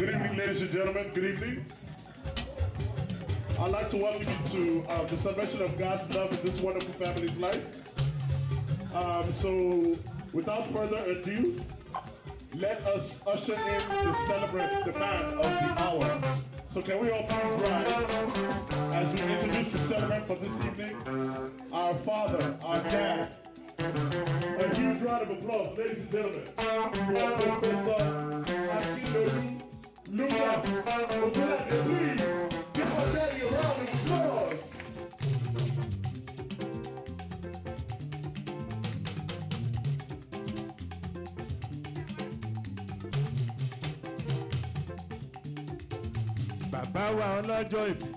Good evening, ladies and gentlemen. Good evening. I'd like to welcome you to uh, the celebration of God's love in this wonderful family's life. Um, so, without further ado, let us usher in the celebrant, the man of the hour. So, can we all please rise as we introduce the celebrant for this evening? Our father, our dad. A huge round of applause, ladies and gentlemen, for Professor Akinlolu Lucas Ogunlade. Please give our daddy a round of applause. bàbá wa ọlọ́jọ́ ìbí.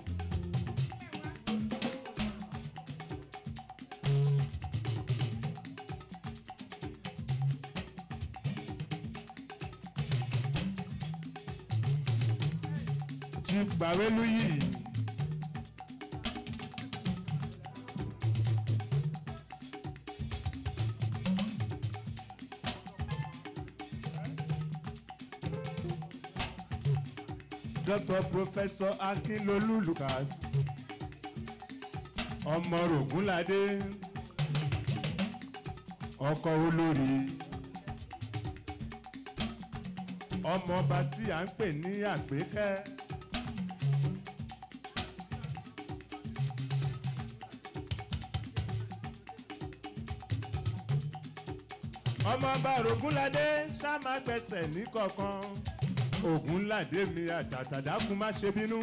Gbàwélú yìí. Dr. Professor Akinlolu Lucas ọmọ Rògúnládé ọkọ olórí ọmọọba tí à ń pè ní àgbékẹ́. Ọmọọba Rògúnládé ṣá máa gbẹ̀sẹ̀ ní kọ̀ọ̀kan Ògúnládé mi àtàtàdákun má ṣe bínú.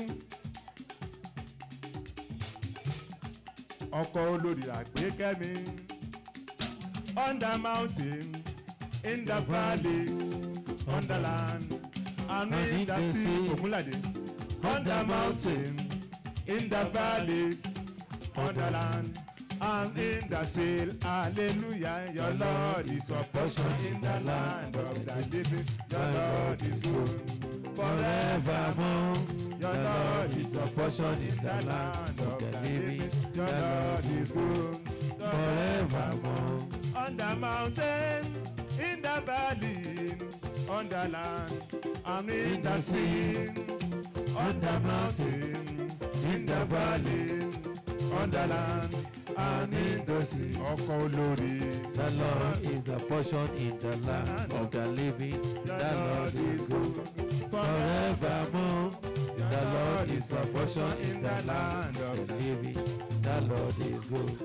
ọkọ olórí àgbékẹ́mi the mountain in the valley on the land and in the sea Ògúnládé the mountain in the valley on the land and in the sea hallelujah your lord is a portion in the land of the living your lord is good forevermore. Your Lord is a portion in the land of the living. Your Lord is good forevermore. On the mountain, in the valley, on the land, and in the sea. On the mountain, in the valley, on the land, sea. Ọkọ olórí. The Lord is the portion in the land of the living. The Lord is good forevermore. The Lord is the portion in the land of the living. The Lord is good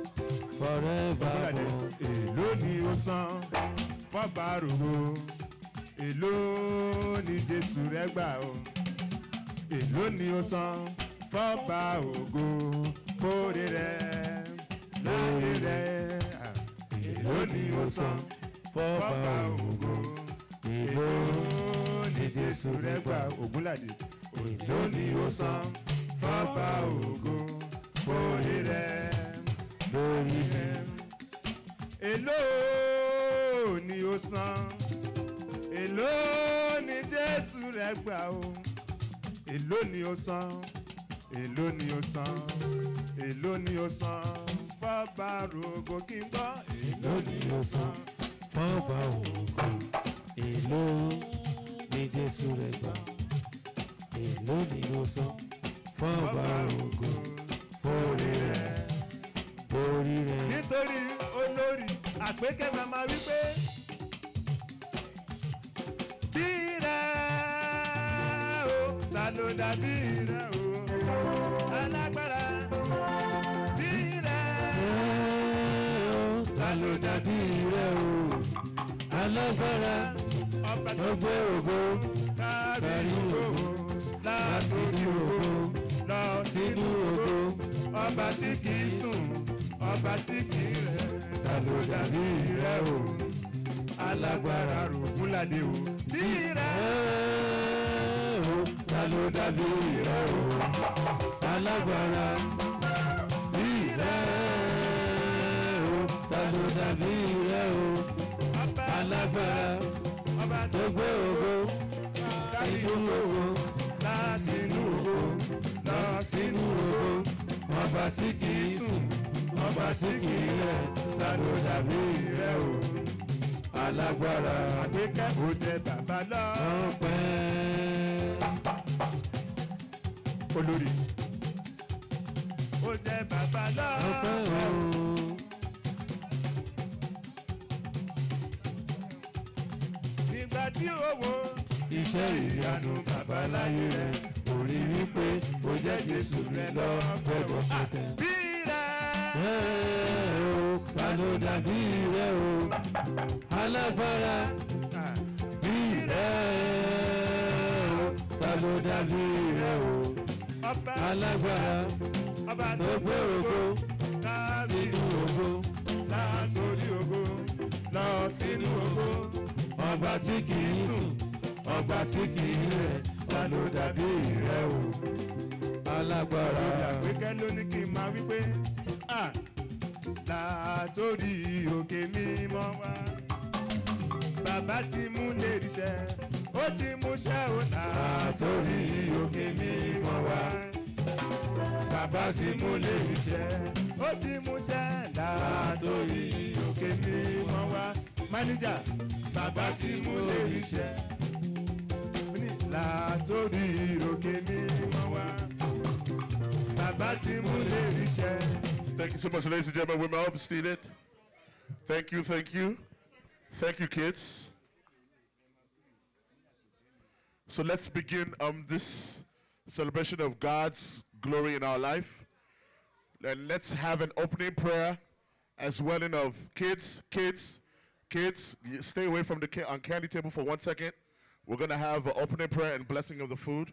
forevermore. èló ni ó san rògbò èló ni jésù rẹ gbà o èló ni ó san fọ́ba ògo kórè rẹ lórí rẹ ni ó san fọ́ba ògo èló ni jésù rẹ gbà Ògúnládé èló ni ó san? Fọ́ba ògo kórè rẹ lórí rẹ èló ni ó san èló ni jésù rẹ gbà o èló ni ó san? Èló ni ó san? Èló ni ó san fọ́ba rògbò kí n gbọ́ èló ni ó san Fọ́ba ògo èló ni Jésù rẹ̀ gbà. Èló ni ó san fọ́ba ògo orí rẹ̀. orí rẹ̀. nítorí olórí àpékẹ́ màmá wípé bí rẹ̀ o ta ló dàbí rẹ̀ o dàbí rẹ̀ o. Alágbára gbé ògo. Kárí ògo láti ní ògo lọ sínú ògo. Ọba tí kì í sùn ọba tí kì í rẹ̀. Ta ló dàbí rẹ̀ o? Alágbára Ògúnládé o. Bí rẹ̀. O ta ló dàbí rẹ̀ o? Alágbára dàbí rẹ̀ o. Alágbára tó gbé ògo inú ògo láti inú ògo lọ sínú ògo. Ọba tí kì í sùn ọba tí kì í rẹ̀ ló dàbí rẹ̀ o? Alágbára àgbékẹ́ jẹ bàbá lọ. ọpẹ́. Olórí. Ó jẹ́ bàbá ọpẹ́ lọ́pẹ́ o. tí owó iṣẹ́ ìyanu bàbá láyé rẹ̀ orí wípé ó jẹ́ jésù rẹ̀ lọ gbọ́dọ̀ pẹ̀tẹ́. bí rẹ̀. O, ta ló dàbí rẹ̀ o, alágbára bí rẹ̀ o, ta ló dàbí rẹ̀ o, alágbára tó gbé ògo sínú ògo, látòrí ògo lọ sínú ògo ọba tí kì í sùn, ọba tí kì í rẹ̀, ta ló dàbí rẹ̀ o, alágbára. àgbékẹ́ ló ní kí n máa wí pé "Ah, látòrí òkè mímọ́ wá bàbá ti mú lè ríṣẹ́ ó ti mú ṣẹ́ ó Látòrí òkè mímọ́ wá. bàbá ti mú lè ríṣẹ́ ó ti mú ṣẹ́ látòrí òkè mímọ́ wá bàbá mú lè wá bàbá mú lè. Thank you so much, ladies and gentlemen. Women up, seated. Thank you, thank you. Thank you, kids. So let's begin um, this celebration of God's glory in our life. And let's have an opening prayer as well in of kids, kids, kids, stay away from the ca- candy table for one second. We're going to have an opening prayer and blessing of the food.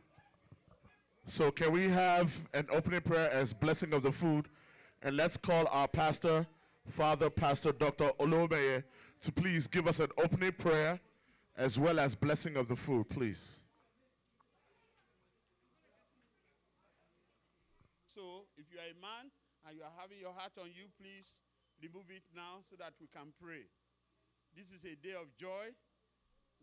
So can we have an opening prayer as blessing of the food? And let's call our pastor, Father Pastor Dr. Olomeye, to please give us an opening prayer as well as blessing of the food, please. So, if you are a man and you are having your heart on you, please remove it now so that we can pray. This is a day of joy.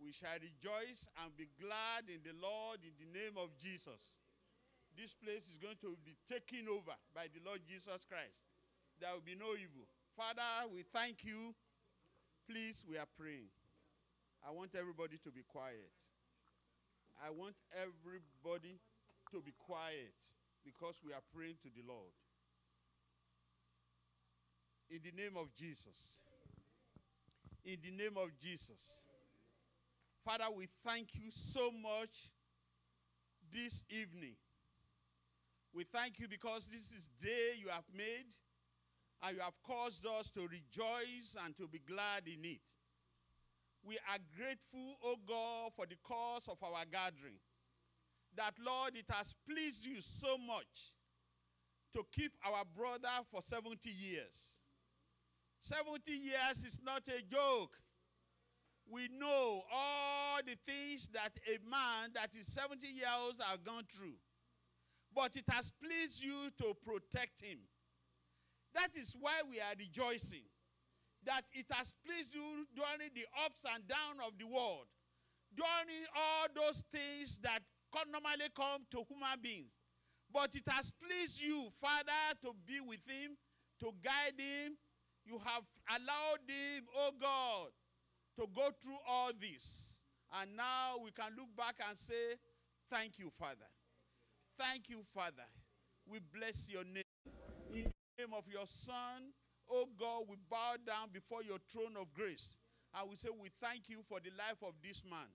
We shall rejoice and be glad in the Lord in the name of Jesus. This place is going to be taken over by the Lord Jesus Christ. There will be no evil. Father, we thank you. Please, we are praying. I want everybody to be quiet. I want everybody to be quiet because we are praying to the Lord. In the name of Jesus. In the name of Jesus. Father, we thank you so much this evening. We thank you because this is day you have made and you have caused us to rejoice and to be glad in it. We are grateful, O God, for the cause of our gathering that, Lord, it has pleased you so much to keep our brother for 70 years. 70 years is not a joke. We know all the things that a man that is 70 years old have gone through. But it has pleased you to protect him. That is why we are rejoicing. That it has pleased you during the ups and downs of the world. During all those things that normally come to human beings. But it has pleased you, Father, to be with him, to guide him. You have allowed him, oh God, to go through all this. And now we can look back and say, Thank you, Father. Thank you, Father. We bless your name. In the name of your Son, oh God, we bow down before your throne of grace. And we say, We thank you for the life of this man.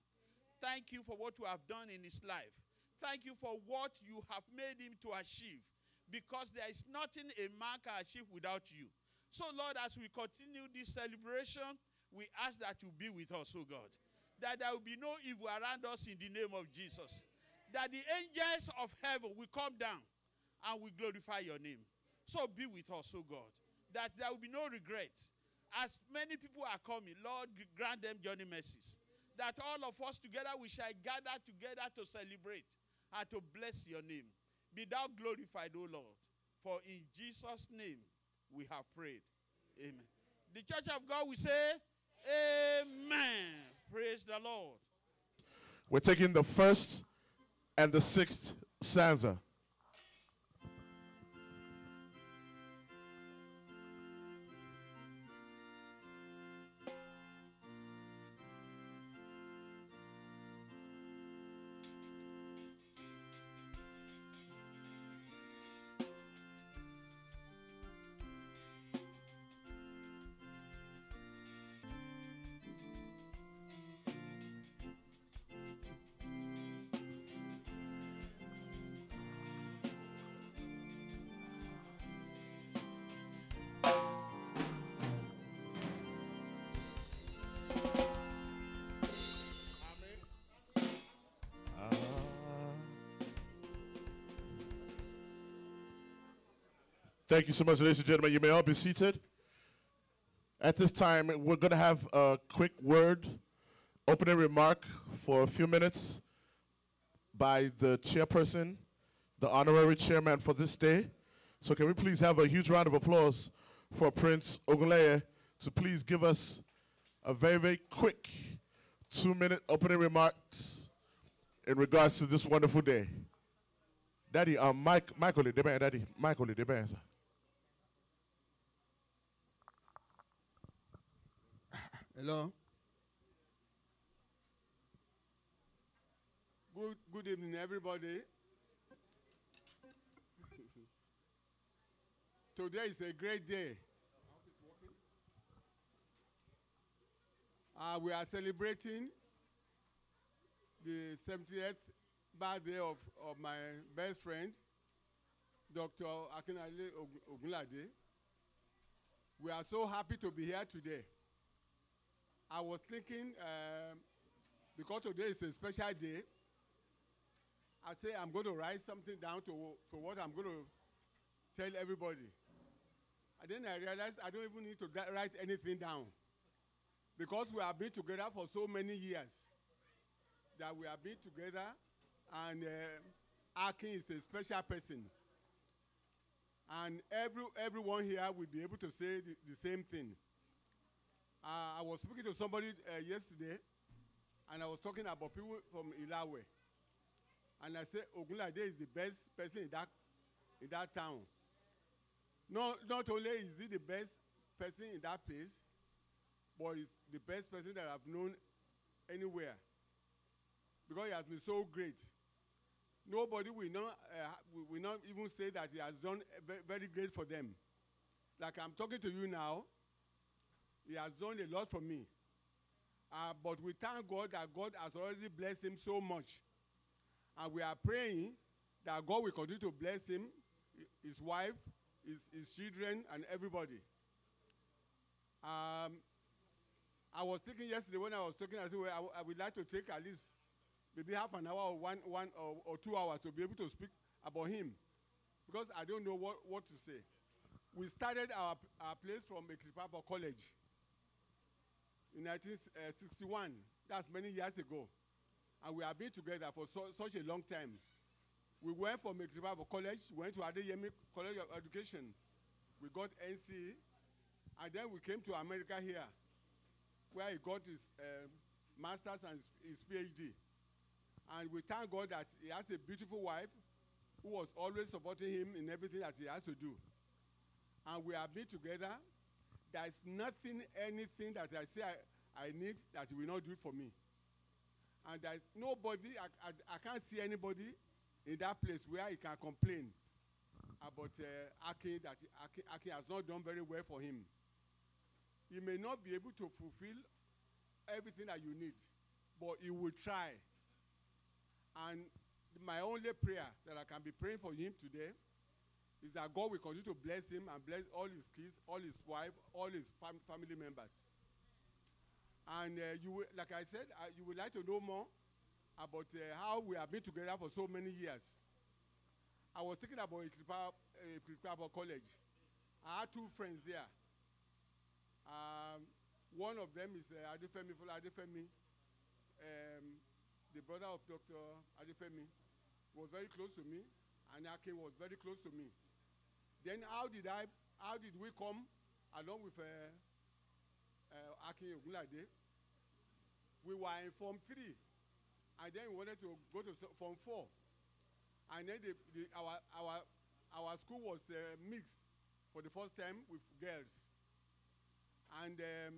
Thank you for what you have done in his life. Thank you for what you have made him to achieve. Because there is nothing a man can achieve without you. So, Lord, as we continue this celebration, we ask that you be with us, oh God. That there will be no evil around us in the name of Jesus. That the angels of heaven will come down and we glorify your name. So be with us, oh God. That there will be no regret. As many people are coming, Lord, grant them journey mercies. That all of us together we shall gather together to celebrate and to bless your name. Be thou glorified, O Lord. For in Jesus' name we have prayed. Amen. The church of God will say, Amen. Praise the Lord. We're taking the first and the sixth stanza. Thank you so much, ladies and gentlemen. You may all be seated. At this time, we're going to have a quick word, opening remark for a few minutes by the chairperson, the honorary chairman for this day. So can we please have a huge round of applause for Prince Ogunleye to please give us a very, very quick two-minute opening remarks in regards to this wonderful day. Daddy, um, Mike, Michael, Deben, Daddy, Michael, Deben, sir. Hello. Good, good evening, everybody. Today is a great day. Uh, we are celebrating the 70th birthday of, of my best friend, Dr. Akinale Ogunlade. We are so happy to be here today. I was thinking, um, because today is a special day, I say I'm going to write something down to, to what I'm going to tell everybody. And then I realized I don't even need to write anything down. Because we have been together for so many years that we have been together and uh, Akin is a special person. And every, everyone here will be able to say the, the same thing. Uh, I was speaking to somebody uh, yesterday, and I was talking about people from Ilawe. And I said, Ogunlade is the best person in that, in that town. Not, not only is he the best person in that place, but he's the best person that I've known anywhere. Because he has been so great. Nobody will not, uh, will- not even say that he has done very great for them. Like I'm talking to you now, he has done a lot for me. Uh, but we thank God that God has already blessed him so much. And we are praying that God will continue to bless him, his wife, his, his children, and everybody. Um, I was thinking yesterday when I was talking, I said, well, I, I would like to take at least maybe half an hour or one, one or, or two hours to be able to speak about him. Because I don't know what, what to say. We started our, our place from Eklipapa College in 1961. That's many years ago. And we have been together for so, such a long time. We went from Eklipapa College, went to Adeyemi College of Education. We got NC, and then we came to America here, where he got his um, master's and his PhD. And we thank God that he has a beautiful wife who was always supporting him in everything that he has to do. And we have been together. There is nothing, anything that I say I, I need that will not do it for me. And there is nobody, I, I, I can't see anybody in that place where he can complain about uh, that Aki has not done very well for him. He may not be able to fulfill everything that you need, but he will try. And my only prayer that I can be praying for him today is that God will continue to bless him and bless all his kids, all his wife, all his fam- family members. And uh, you will, like I said, uh, you would like to know more about uh, how we have been together for so many years. I was thinking about Ikripa, uh, Ikripa College. I had two friends there. Um, one of them is uh, Adefemi Fola Adefemi, um, the brother of Dr. Adefemi, was very close to me, and Akin was very close to me. Then how did I, how did we come along with uh, uh, Akin Ogunlade? We were in Form 3, and then we wanted to go to Form 4. And then the, the, our, our, our school was uh, mixed for the first time with girls. And um,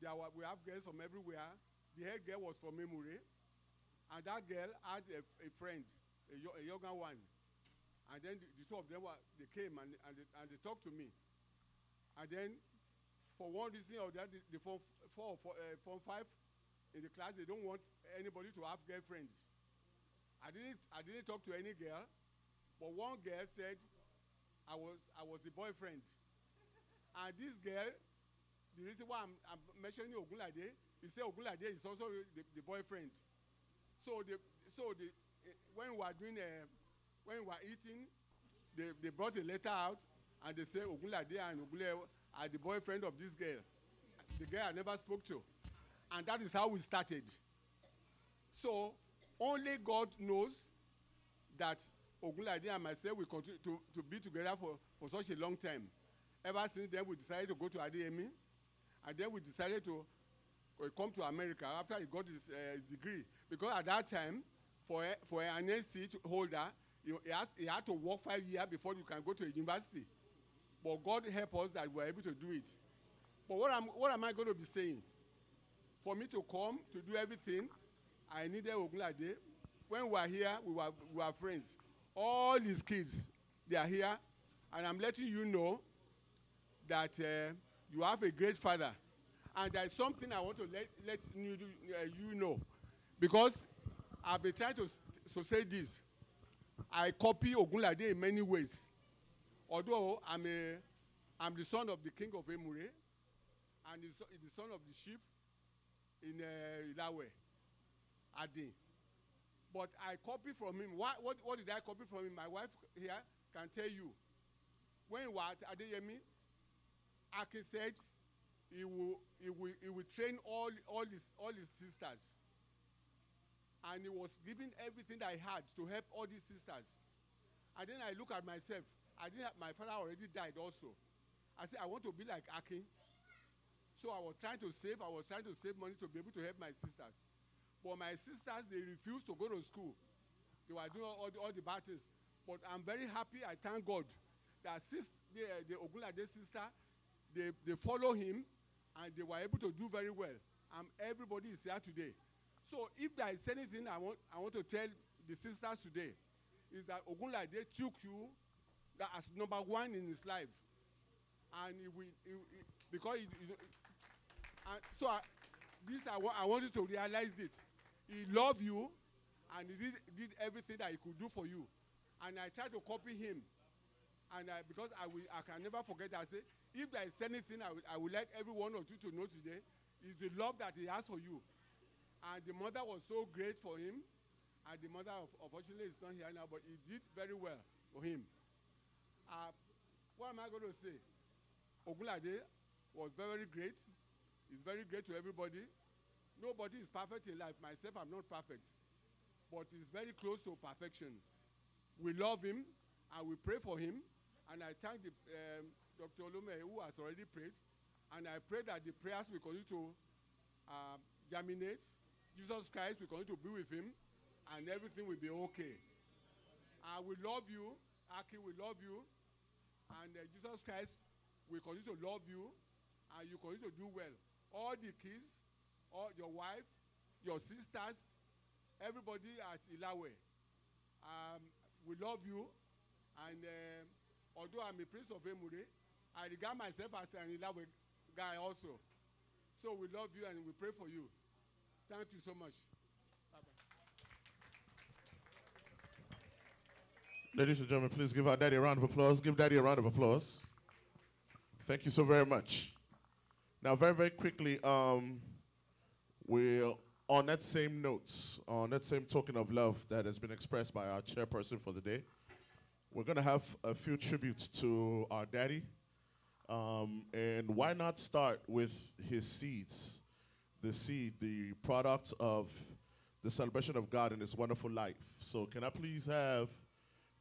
there were, we have girls from everywhere. The head girl was from Memure, and that girl had a, a friend, a, a younger one. And then the, the two of them were, they came and, and, they, and they talked to me. And then, for one reason or the other, the, the form four, four, uh, form five in the class, they don't want anybody to have girlfriends. I didn't, I didn't talk to any girl, but one girl said I was, I was the boyfriend. And this girl, the reason why I'm, I'm mentioning Ogunlade, he said Ogunlade is also the, the boyfriend. So the, so the, eh, when we were doing, uh, when we were eating, they, they brought a letter out and they say Ogunlade and Ogunle are the boyfriend of this girl. The girl I never spoke to. And that is how we started. So only God knows that Ogunlade and myself will continue to, to be together for, for such a long time. Ever since then, we decided to go to Adeyemi. And then we decided to uh, come to America after he got his, uh, degree. Because at that time, for, for an NSC holder, you, he, had, had to work five years before you can go to a university. But God help us that we are able to do it. But what am, what am I going to be saying? For me to come to do everything, I needed Ogunlade. When we were here, we were, we were friends. All his kids, they are here. And I'm letting you know that uh, you have a great father. And there is something I want to let, let you, uh, you know. Because I've been trying to, to say this. I copy Ogunlade in many ways. Although I'm, a, I'm the son of the king of Emure, and he's the son of the chief in uh, Ilawe, Adi. But I copy from him. What, what, what did I copy from him? My wife here can tell you. When he was at Adeyemi, Akin said he will, he will, he will train all, all, his, all his sisters. And he was giving everything that I had to help all these sisters. And then I look at myself. I didn't have, my father already died also. I said, I want to be like Akin. So I was trying to save, I was trying to save money to be able to help my sisters. But my sisters, they refused to go to school. They were doing all, the, all the things. But I'm very happy, I thank God, that sis, the, the Ogunlade sister, they, they follow him and they were able to do very well. And everybody is here today. So if there is anything I want, I want to tell the sisters today, is that Ogunlade took you that as number one in his life. And he will, he, he, because he, he, and so I, this I, I want you to realize it. He loved you and he did, did everything that he could do for you. And I tried to copy him. And I, because I, will, I can never forget, I say, if there is anything I would, I would like every one of you to know today, is the love that he has for you. And the mother was so great for him. And the mother, unfortunately, is not here now, but he did very well for him. Uh, what am I going to say? Ogunlade was very great. He's very great to everybody. Nobody is perfect in life. Myself, I'm not perfect. But he's very close to perfection. We love him and we pray for him. And I thank the, um, Dr. Olume who has already prayed. And I pray that the prayers will continue to uh, germinate. Jesus Christ will continue to be with him and everything will be okay. I will love you. Aki, we love you. And uh, Jesus Christ will continue to love you and you continue to do well. All the kids, all your wife, your sisters, everybody at Ilawe, um, we love you. And um although I'm a prince of Emure, I regard myself as an Ilawe guy also. So we love you and we pray for you. Thank you so much. Ladies and gentlemen, please give our daddy a round of applause. Give daddy a round of applause. Thank you so very much. Now, very, very quickly, um, we're on that same notes, on that same token of love that has been expressed by our chairperson for the day. We're going to have a few tributes to our daddy. Um, and why not start with his seeds? The seed, the product of the celebration of God in his wonderful life. So, can I please have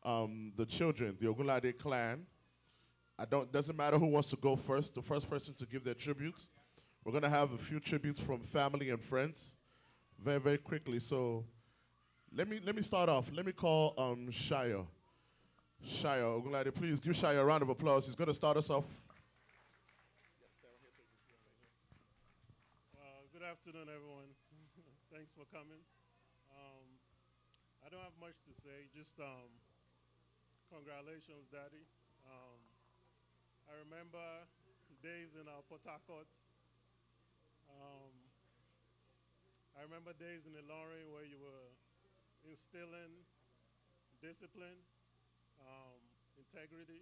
um, the children, the Ogunlade clan? I don't. Doesn't matter who wants to go first. The first person to give their tributes. We're gonna have a few tributes from family and friends, very very quickly. So, let me let me start off. Let me call um, Shia. Shia Ogunlade, please give Shia a round of applause. He's gonna start us off. Uh, good afternoon, everyone. Thanks for coming. Um, I don't have much to say. Just um, congratulations, Daddy. Um, I remember days in our Port Harcourt. Um, I remember days in Ilorin where you were instilling discipline, um, integrity,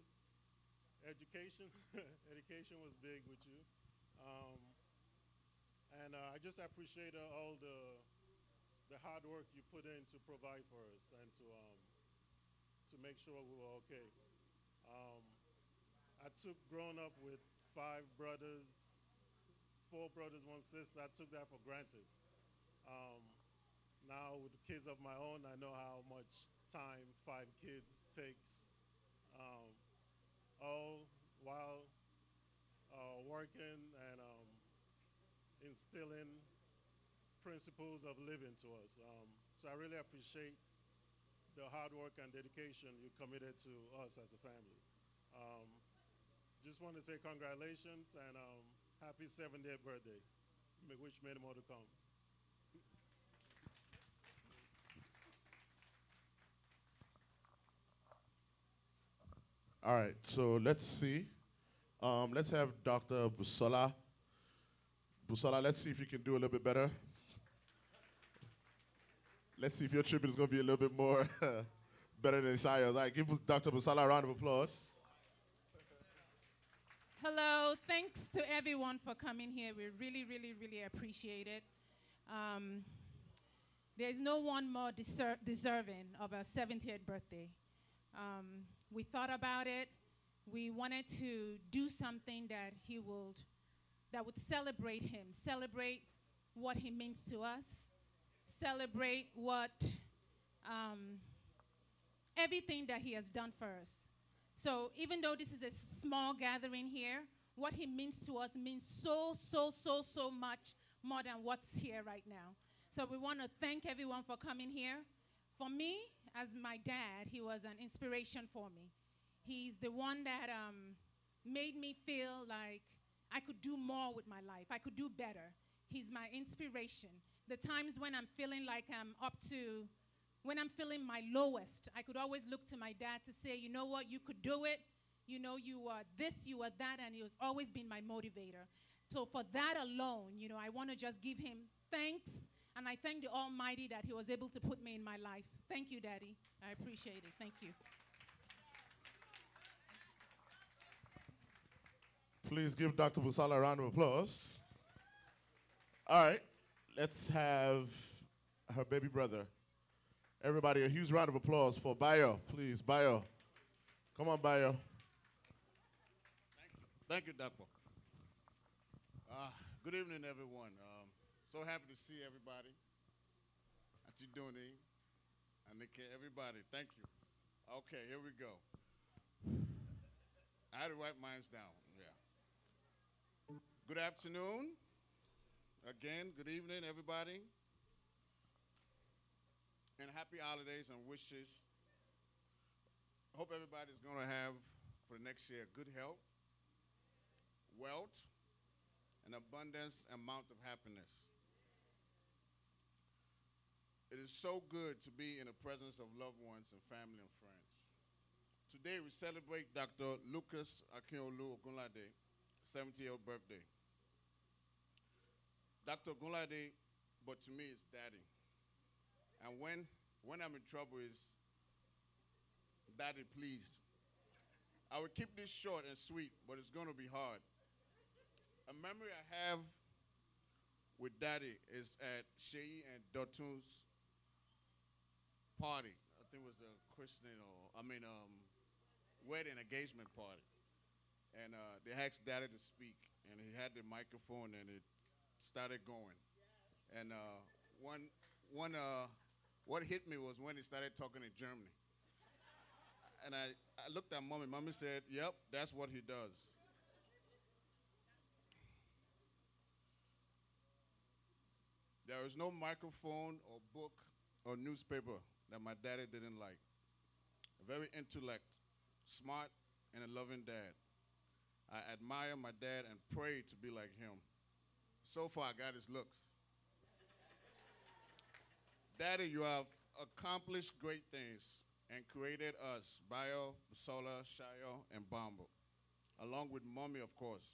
education. education was big with you. Um, and uh, I just appreciate uh, all the the hard work you put in to provide for us and to um, to make sure we were okay. Um, I took growing up with five brothers, four brothers, one sister. I took that for granted. Um, now with kids of my own, I know how much time five kids takes. Um, all while uh, working and um, instilling principles of living to us. Um, so I really appreciate the hard work and dedication you committed to us as a family. Um, just want to say congratulations and um, happy 70th birthday. Wish many more to come. All right, so let's see. Um, let's have Dr. Busola. Busola, let's see if you can do a little bit better. Let's see if your tribute is going to be a little bit more better than Shaya's. All right, give Dr. Busola a round of applause. Hello, thanks to everyone for coming here. We really, really, really appreciate it. Um, there's no one more deser- deserving of a 70th birthday. Um, we thought about it. We wanted to do something that he would, that would celebrate him, celebrate what he means to us, celebrate what, um, everything that he has done for us. So even though this is a small gathering here, what he means to us means so, so, so, so much more than what's here right now. So we want to thank everyone for coming here. For me, as my dad, he was an inspiration for me. He's the one that um, made me feel like I could do more with my life. I could do better. He's my inspiration. The times when I'm feeling like I'm up to when I'm feeling my lowest, I could always look to my dad to say, you know what, you could do it. You know, you are this, you are that, and he has always been my motivator. So for that alone, you know, I want to just give him thanks, and I thank the Almighty that he was able to put me in my life. Thank you, Daddy. I appreciate it. Thank you. Please give Dr. Busola a round of applause. All right, let's have her baby brother. Everybody, a huge round of applause for Bayo, please. Bayo. Come on, Bayo. Thank you, Doctor. Uh, good evening, everyone. Um, so happy to see everybody. Auntie Dooney, Anika, everybody. Thank you. Okay, here we go. I had to write mine down. Good afternoon. Again, good evening, everybody. And happy holidays and wishes. Hope everybody's going to have for the next year good health wealth, and abundance amount of happiness. It is so good to be in the presence of loved ones and family and friends. Today we celebrate Dr. Lucas Akinlolu Ogunlade, 70th birthday. Dr. Ogunlade, but to me, is daddy. And when, when I'm in trouble, is daddy, please. I will keep this short and sweet, but it's going to be hard. A memory I have with Daddy is at Shei and Dotun's party. I think it was a christening or I mean um, wedding engagement party. And uh, they asked Daddy to speak, and he had the microphone, and it started going. And uh, one one uh, what hit me was when he started talking in Germany. And I, I looked at mommy. Mommy said, "Yep, that's what he does." There is no microphone or book or newspaper that my daddy didn't like. A very intellect, smart, and a loving dad. I admire my dad and pray to be like him. So far, I got his looks. Daddy, you have accomplished great things and created us, Bio, Busola, Shayo, and Bambo, along with mommy, of course.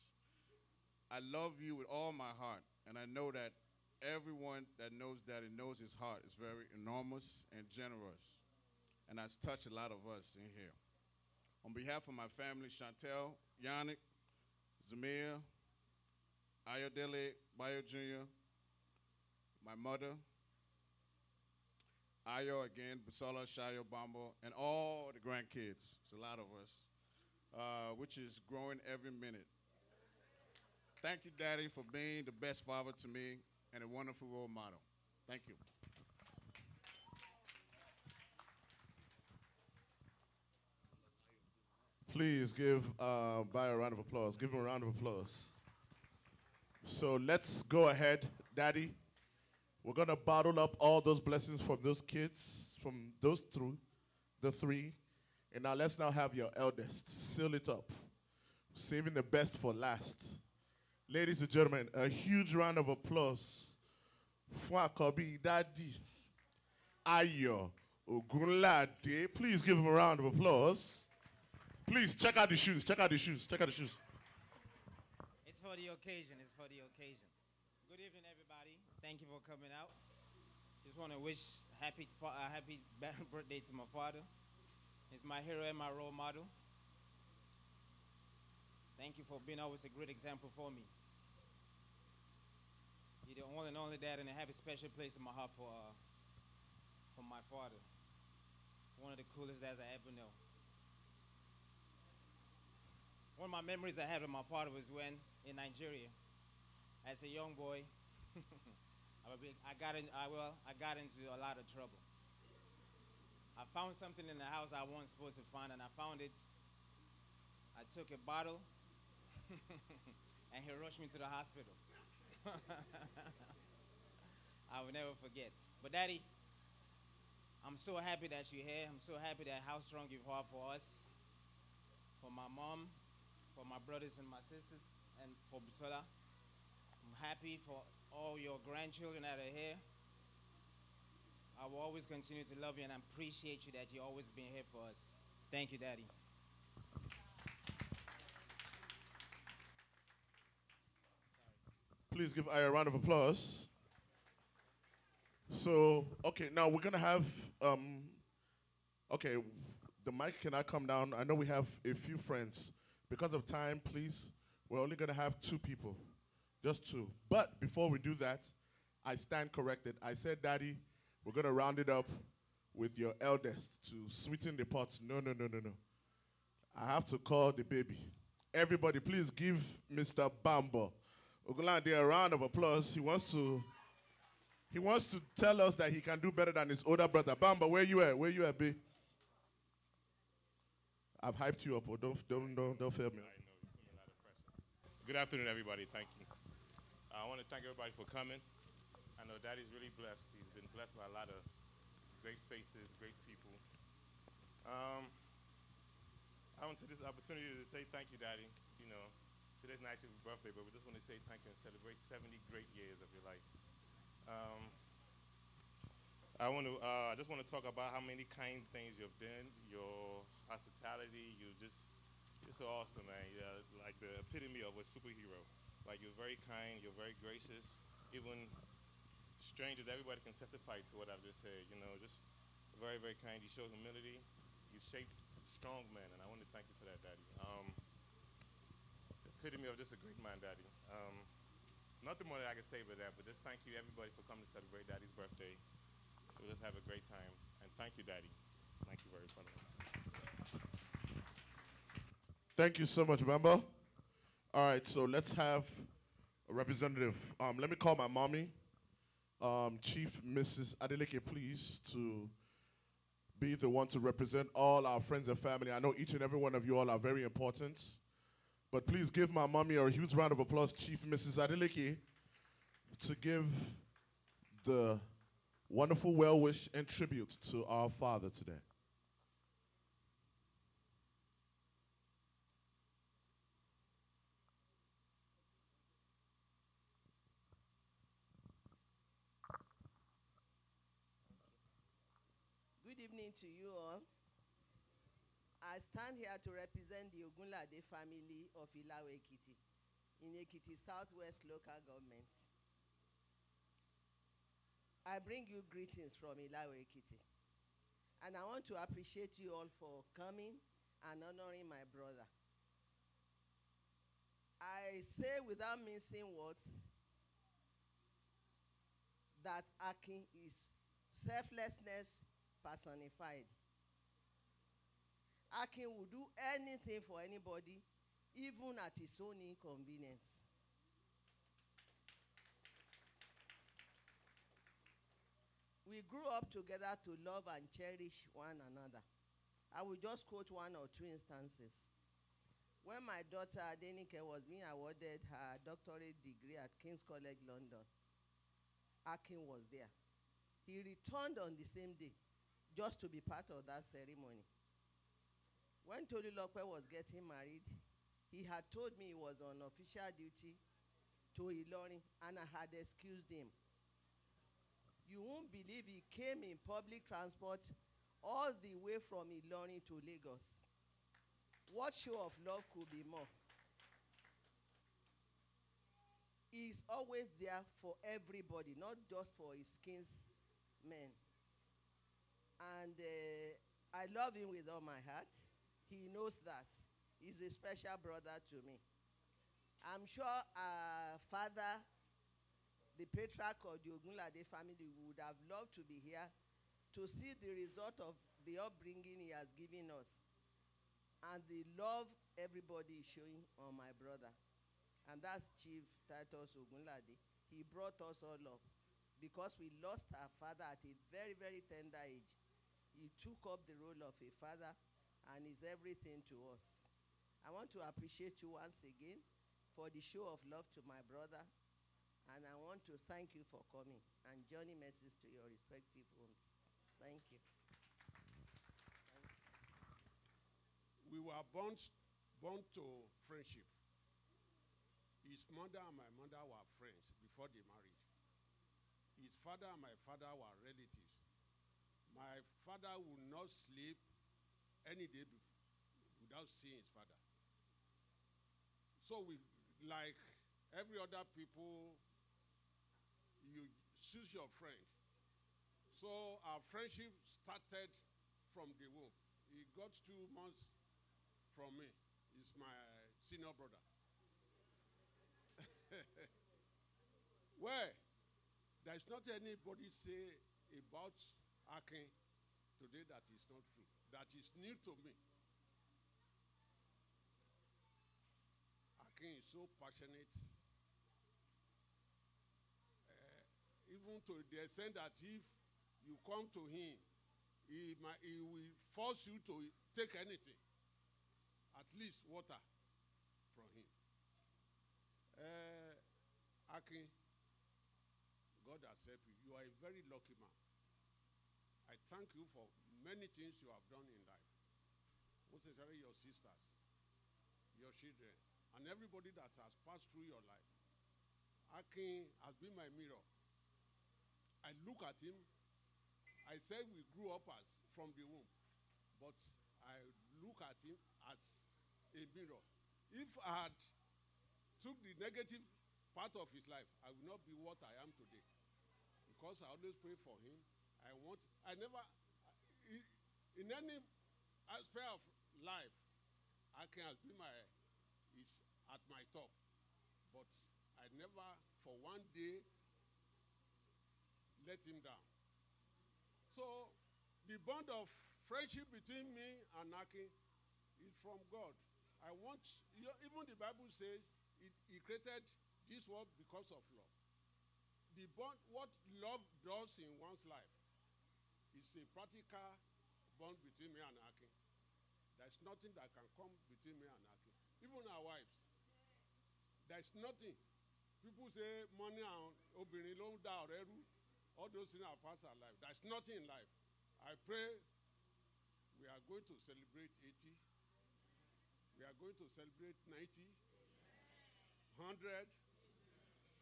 I love you with all my heart, and I know that everyone that knows Daddy knows his heart is very enormous and generous, and has touched a lot of us in here. On behalf of my family, Chantel, Yannick, Zamir, Ayodele Bayo Jr., my mother, Ayo again, Busola, Shayo, Bambo, and all the grandkids. It's a lot of us. uh, which is growing every minute. Thank you, Daddy, for being the best father to me and a wonderful role model. Thank you. Please give uh, By a round of applause. Give him a round of applause. So let's go ahead, Daddy. We're gonna bottle up all those blessings from those kids, from those through the three. And now let's now have your eldest seal it up, saving the best for last. Ladies and gentlemen, a huge round of applause for Akobi Daddy Ayo Ogunlade. Please give him a round of applause. Please check out the shoes. Check out the shoes. Check out the shoes. It's for the occasion. It's for the occasion. Good evening, everybody. Thank you for coming out. Just want to wish happy uh, happy birthday to my father. He's my hero and my role model. Thank you for being always a great example for me. You're the one and only dad, and I have a special place in my heart for uh, for my father. One of the coolest dads I ever know. One of my memories I had with my father was when in Nigeria, as a young boy, I I got in, I, well, I got into a lot of trouble. I found something in the house I wasn't supposed to find, and I found it. I took a bottle, and he rushed me to the hospital. I will never forget. But Daddy, I'm so happy that you're here. I'm so happy that how strong you are for us, for my mom, for my brothers and my sisters, and for Busola. I'm happy for all your grandchildren that are here. I will always continue to love you and I appreciate you that you've always been here for us. Thank you, Daddy. Please give Aya a round of applause. So, okay, now we're gonna have, um, okay, the mic cannot come down. I know we have a few friends. Because of time, please, we're only gonna have two people, just two. But before we do that, I stand corrected. I said, Daddy, we're gonna round it up with your eldest to sweeten the pot. No, no, no, no, no. I have to call the baby. Everybody, please give Mr. Bambo Ogunlade a round of applause. He wants to he wants to tell us that he can do better than his older brother. Bamba, where you at? Where you at, B? I've hyped you up, or don't don't don't, don't fail me. Good afternoon, everybody. Thank you. I want to thank everybody for coming. I know Daddy's really blessed. He's been blessed by a lot of great faces, great people. Um, I want to this opportunity to say thank you, Daddy. You know, today's not actually birthday, but we just want to say thank you and celebrate 70 great years of your life. Um, I want to. Uh, I just want to talk about how many kind things you've done. Your hospitality. You just. You're so awesome, man. Yeah, like the epitome of a superhero. Like you're very kind. You're very gracious. Even strangers, everybody can testify to what I've just said. You know, just very, very kind. You show humility. You shaped strong men, and I want to thank you for that, Daddy. Um, epitome of just a great man, Daddy. Um, nothing more that I can say about that, but just thank you, everybody, for coming to celebrate Daddy's birthday. We'll just have a great time, and thank you, Daddy. Thank you very much. Thank you so much, Bamba. All right, so let's have a representative. Um, let me call my mommy, um, Chief Mrs. Adeleke, please, to be the one to represent all our friends and family. I know each and every one of you all are very important, but please give my mommy a huge round of applause, Chief Mrs. Adeleke, to give the wonderful well wish and tribute to our father today. Good evening to you all. I stand here to represent the Ogunlade family of Ilawe Ekiti in Ekiti Southwest Local Government. I bring you greetings from Ilawe Ekiti. And I want to appreciate you all for coming and honoring my brother. I say without mincing words that Akin is selflessness personified. Akin will do anything for anybody, even at his own inconvenience. We grew up together to love and cherish one another. I will just quote one or two instances. When my daughter Adenike was being awarded her doctorate degree at King's College London, Akin was there. He returned on the same day just to be part of that ceremony. When Tolulope was getting married, he had told me he was on official duty to Ilorin and I had excused him. You won't believe he came in public transport all the way from Ilorin to Lagos. What show of love could be more? He's always there for everybody, not just for his kinsmen. And uh, I love him with all my heart. He knows that. He's a special brother to me. I'm sure our father, the patriarch of the Ogunlade family, would have loved to be here to see the result of the upbringing he has given us and the love everybody is showing on my brother. And that's Chief Titus Ogunlade. He brought us all up because we lost our father at a very, very tender age. He took up the role of a father and is everything to us. I want to appreciate you once again for the show of love to my brother. And I want to thank you for coming and journey messages to your respective homes. Thank you. We were born, born to friendship. His mother and my mother were friends before they married. His father and my father were relatives. My father would not sleep any day bef- without seeing his father. So we, like every other people, you choose your friend. So our friendship started from the womb. He got two months from me. He's my senior brother. Well, there's not anybody say about Akin today that is not true. That is new to me. Akin is so passionate. Uh, even to the extent that if you come to him, he, might, he will force you to take anything, at least water from him. Uh, Akin, God has helped you. You are a very lucky man. Thank you for many things you have done in life, most especially your sisters, your children, and everybody that has passed through your life. Akin has been my mirror. I look at him. I say we grew up as from the womb, but I look at him as a mirror. If I had took the negative part of his life, I would not be what I am today. Because I always pray for him. I want, I never, in any aspect of life, I can be my, is at my top. But I never, for one day, let him down. So, the bond of friendship between me and Aki is from God. I want, you know, even the Bible says it, he created this world because of love. The bond, what love does in one's life a practical bond between me and Aki. There's nothing that can come between me and Aki. Even our wives. There's nothing. People say money and obìnrin ló ń. All those things are past our life. There's nothing in life. I pray we are going to celebrate 80. We are going to celebrate 90, 100.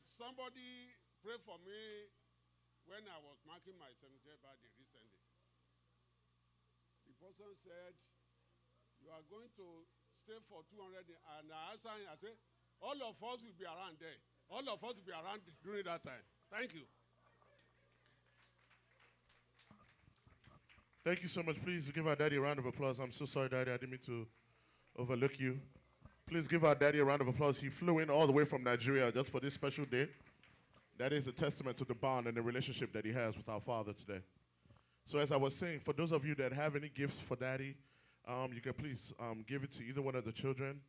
Somebody pray for me when I was marking my 70th birthday. Person said, You are going to stay for 200 days. And I answered I said, All of us will be around there. All of us will be around during that time. Thank you. Thank you so much. Please give our daddy a round of applause. I'm so sorry, daddy. I didn't mean to overlook you. Please give our daddy a round of applause. He flew in all the way from Nigeria just for this special day. That is a testament to the bond and the relationship that he has with our father today. So, as I was saying, for those of you that have any gifts for daddy, um, you can please um, give it to either one of the children.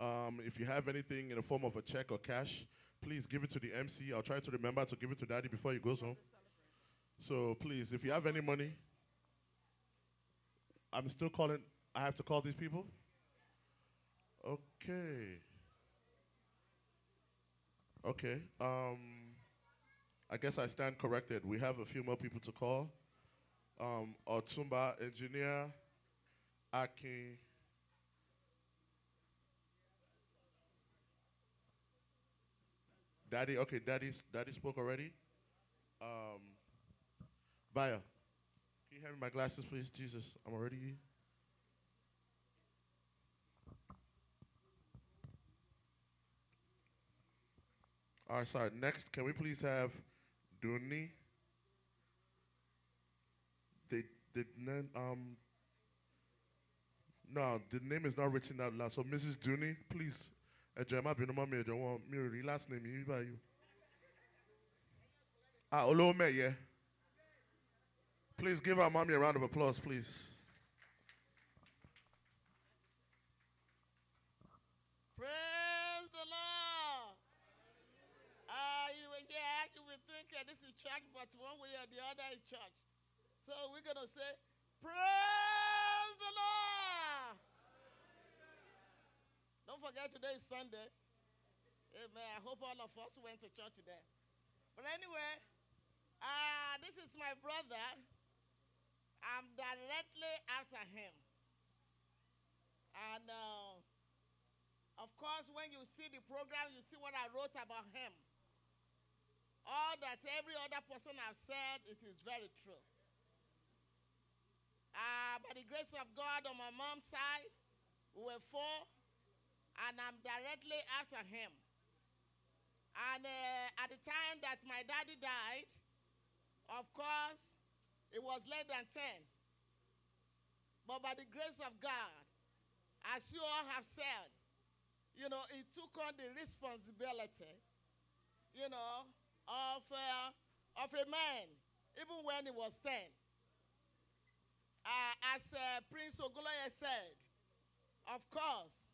Um, if you have anything in the form of a check or cash, please give it to the MC. I'll try to remember to give it to daddy before he goes home. So please, if you have any money, I'm still calling. I have to call these people? Okay. Okay. Um, I guess I stand corrected. We have a few more people to call. Um, Otumba engineer, Aki. Daddy, okay, daddy, daddy spoke already. Um, Vaya, can you hand me my glasses, please? Jesus, I'm already. All right, sorry. Next, can we please have Duni? They did not, um, no, the name is not written out loud. So, Mrs. Duni, please. ẹ jọ̀ọ́ ẹ má bínú mọ́ mi ẹ wọn last name yìí báyìí. Ah, olówó mẹ́yẹ. Please give our mommy a round of applause, please. Praise the Lord. Uh, you get, you will think this is church, but one way or the other is church. So we're going to say, Praise the Lord. Don't forget today is Sunday. Amen. I hope all of us went to church today. But anyway, uh, this is my brother. I'm directly after him. And uh, of course, when you see the program, you see what I wrote about him. All that every other person has said, it is very true. Uh, by the grace of God, on my mom's side, we were four, and I'm directly after him. And uh, at the time that my daddy died, of course, it was less than 10. But by the grace of God, as you all have said, you know, he took on the responsibility, you know, of, uh, of a man, even when he was 10. Uh, as uh, Prince Ogunleye said, of course,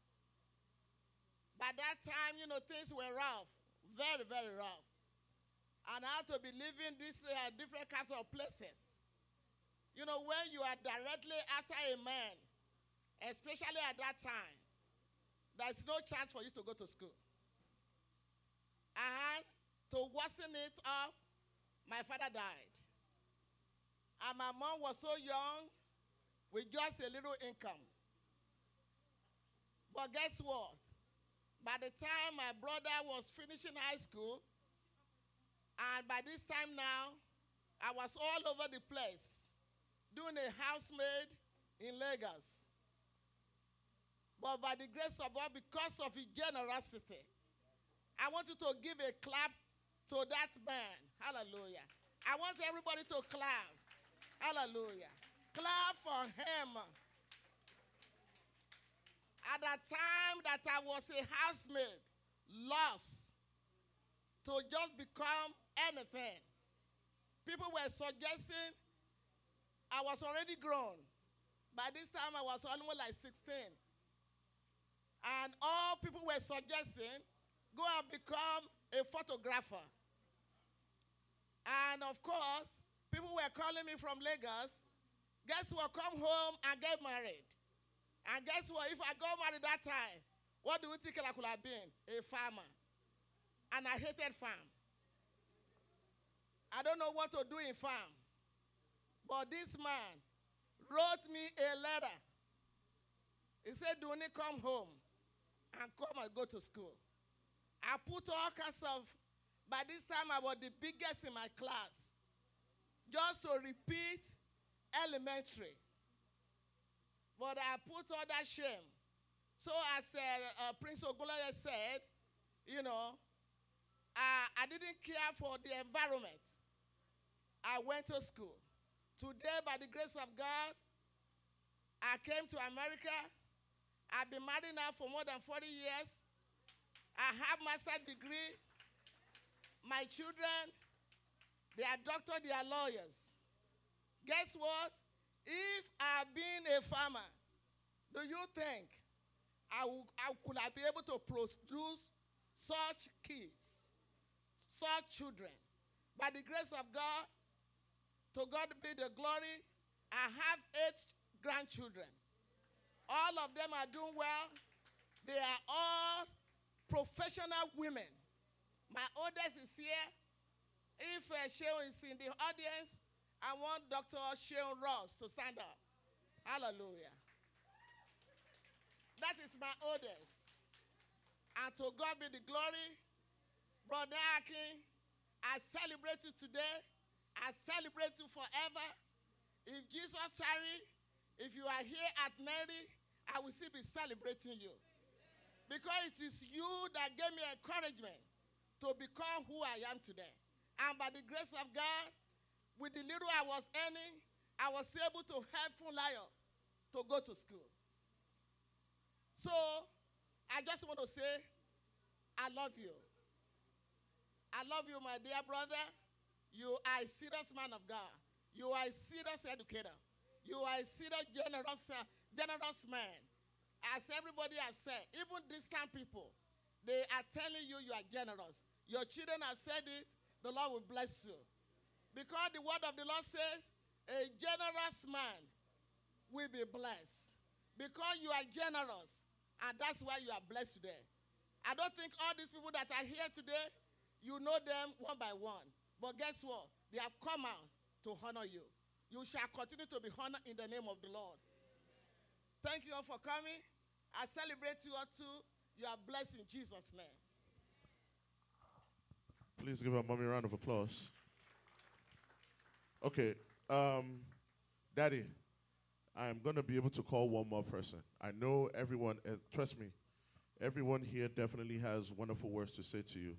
by that time, you know, things were rough, very, very rough. And I had to be living these uh, different kinds of places. You know, when you are directly after a man, especially at that time, there's no chance for you to go to school. And to worsen it up, my father died. And my mom was so young with just a little income. But guess what? By the time my brother was finishing high school, and by this time now, I was all over the place doing a housemaid in Lagos. But by the grace of God, because of his generosity, I want you to give a clap to that man. Hallelujah. I want everybody to clap. Hallelujah. Clap for him. At the time that I was a housemaid, lost to just become anything. People were suggesting I was already grown. By this time, I was almost like 16. And all people were suggesting go and become a photographer. And of course, people were calling me from Lagos. Guess what? Come home and get married. And guess what? If I got married that time, what do you think I could have been? A farmer. And I hated farm. I don't know what to do in farm. But this man wrote me a letter. He said, Duni, come home and come and go to school. I put all kinds of, by this time I was the biggest in my class, just to repeat elementary. But I put all that shame. So as uh, uh, Prince Ogunleye said, you know, uh, I didn't care for the environment. I went to school. Today, by the grace of God, I came to America. I've been married now for more than 40 years. I have master's degree. My children, they are doctors, they are lawyers. Guess what? If I've been a farmer, Do you think I, will, I could I be able to produce such kids, such children? By the grace of God, to God be the glory. I have eight grandchildren. All of them are doing well. They are all professional women. My oldest is here. If uh, Sheon is in the audience, I want Dr. Sheon Ross to stand up. Hallelujah. That is my oldest. And to God be the glory. Brother Akin, I celebrate you today. I celebrate you forever. If Jesus tarry, if you are here at Mary, I will still be celebrating you. Because it is you that gave me encouragement to become who I am today. And by the grace of God, with the little I was earning, I was able to help Funlayo to go to school. So I just want to say, I love you. I love you, my dear brother. You are a serious man of God. You are a serious educator. You are a serious generous, uh, generous man. As everybody has said, even distant people, they are telling you you are generous. Your children have said it, the Lord will bless you. Because the word of the Lord says, a generous man will be blessed. Because you are generous, and that's why you are blessed today. I don't think all these people that are here today, you know them one by one. But guess what? They have come out to honor you. You shall continue to be honored in the name of the Lord. Thank you all for coming. I celebrate you all too. You are blessed in Jesus' name. Please give our mommy a round of applause. Okay, um, Daddy, I'm going to be able to call one more person. I know everyone, uh, trust me, everyone here definitely has wonderful words to say to you.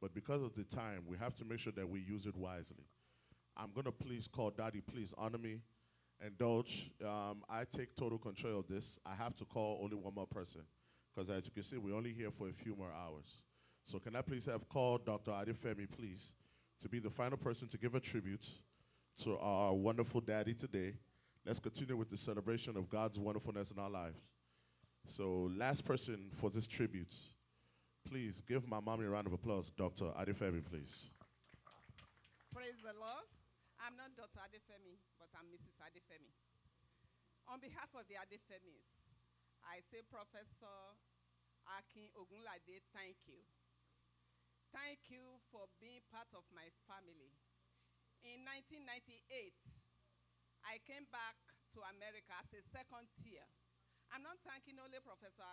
But because of the time, we have to make sure that we use it wisely. I'm going to please call Daddy, please honor me, indulge. Um, I take total control of this. I have to call only one more person. Because as you can see, we're only here for a few more hours. So can I please have called Dr. Adefemi, please, to be the final person to give a tribute to our wonderful daddy today. Let's continue with the celebration of God's wonderfulness in our lives. So last person for this tribute, please give my mommy a round of applause, Dr. Adefemi, please. Praise the Lord. I'm not Dr. Adefemi, but I'm Mrs. Adefemi. On behalf of the Adefemis, I say Professor Akin Ogunlade, thank you. Thank you for being part of my family. In 1998, I came back to America as a second tier. I'm not thanking only Professor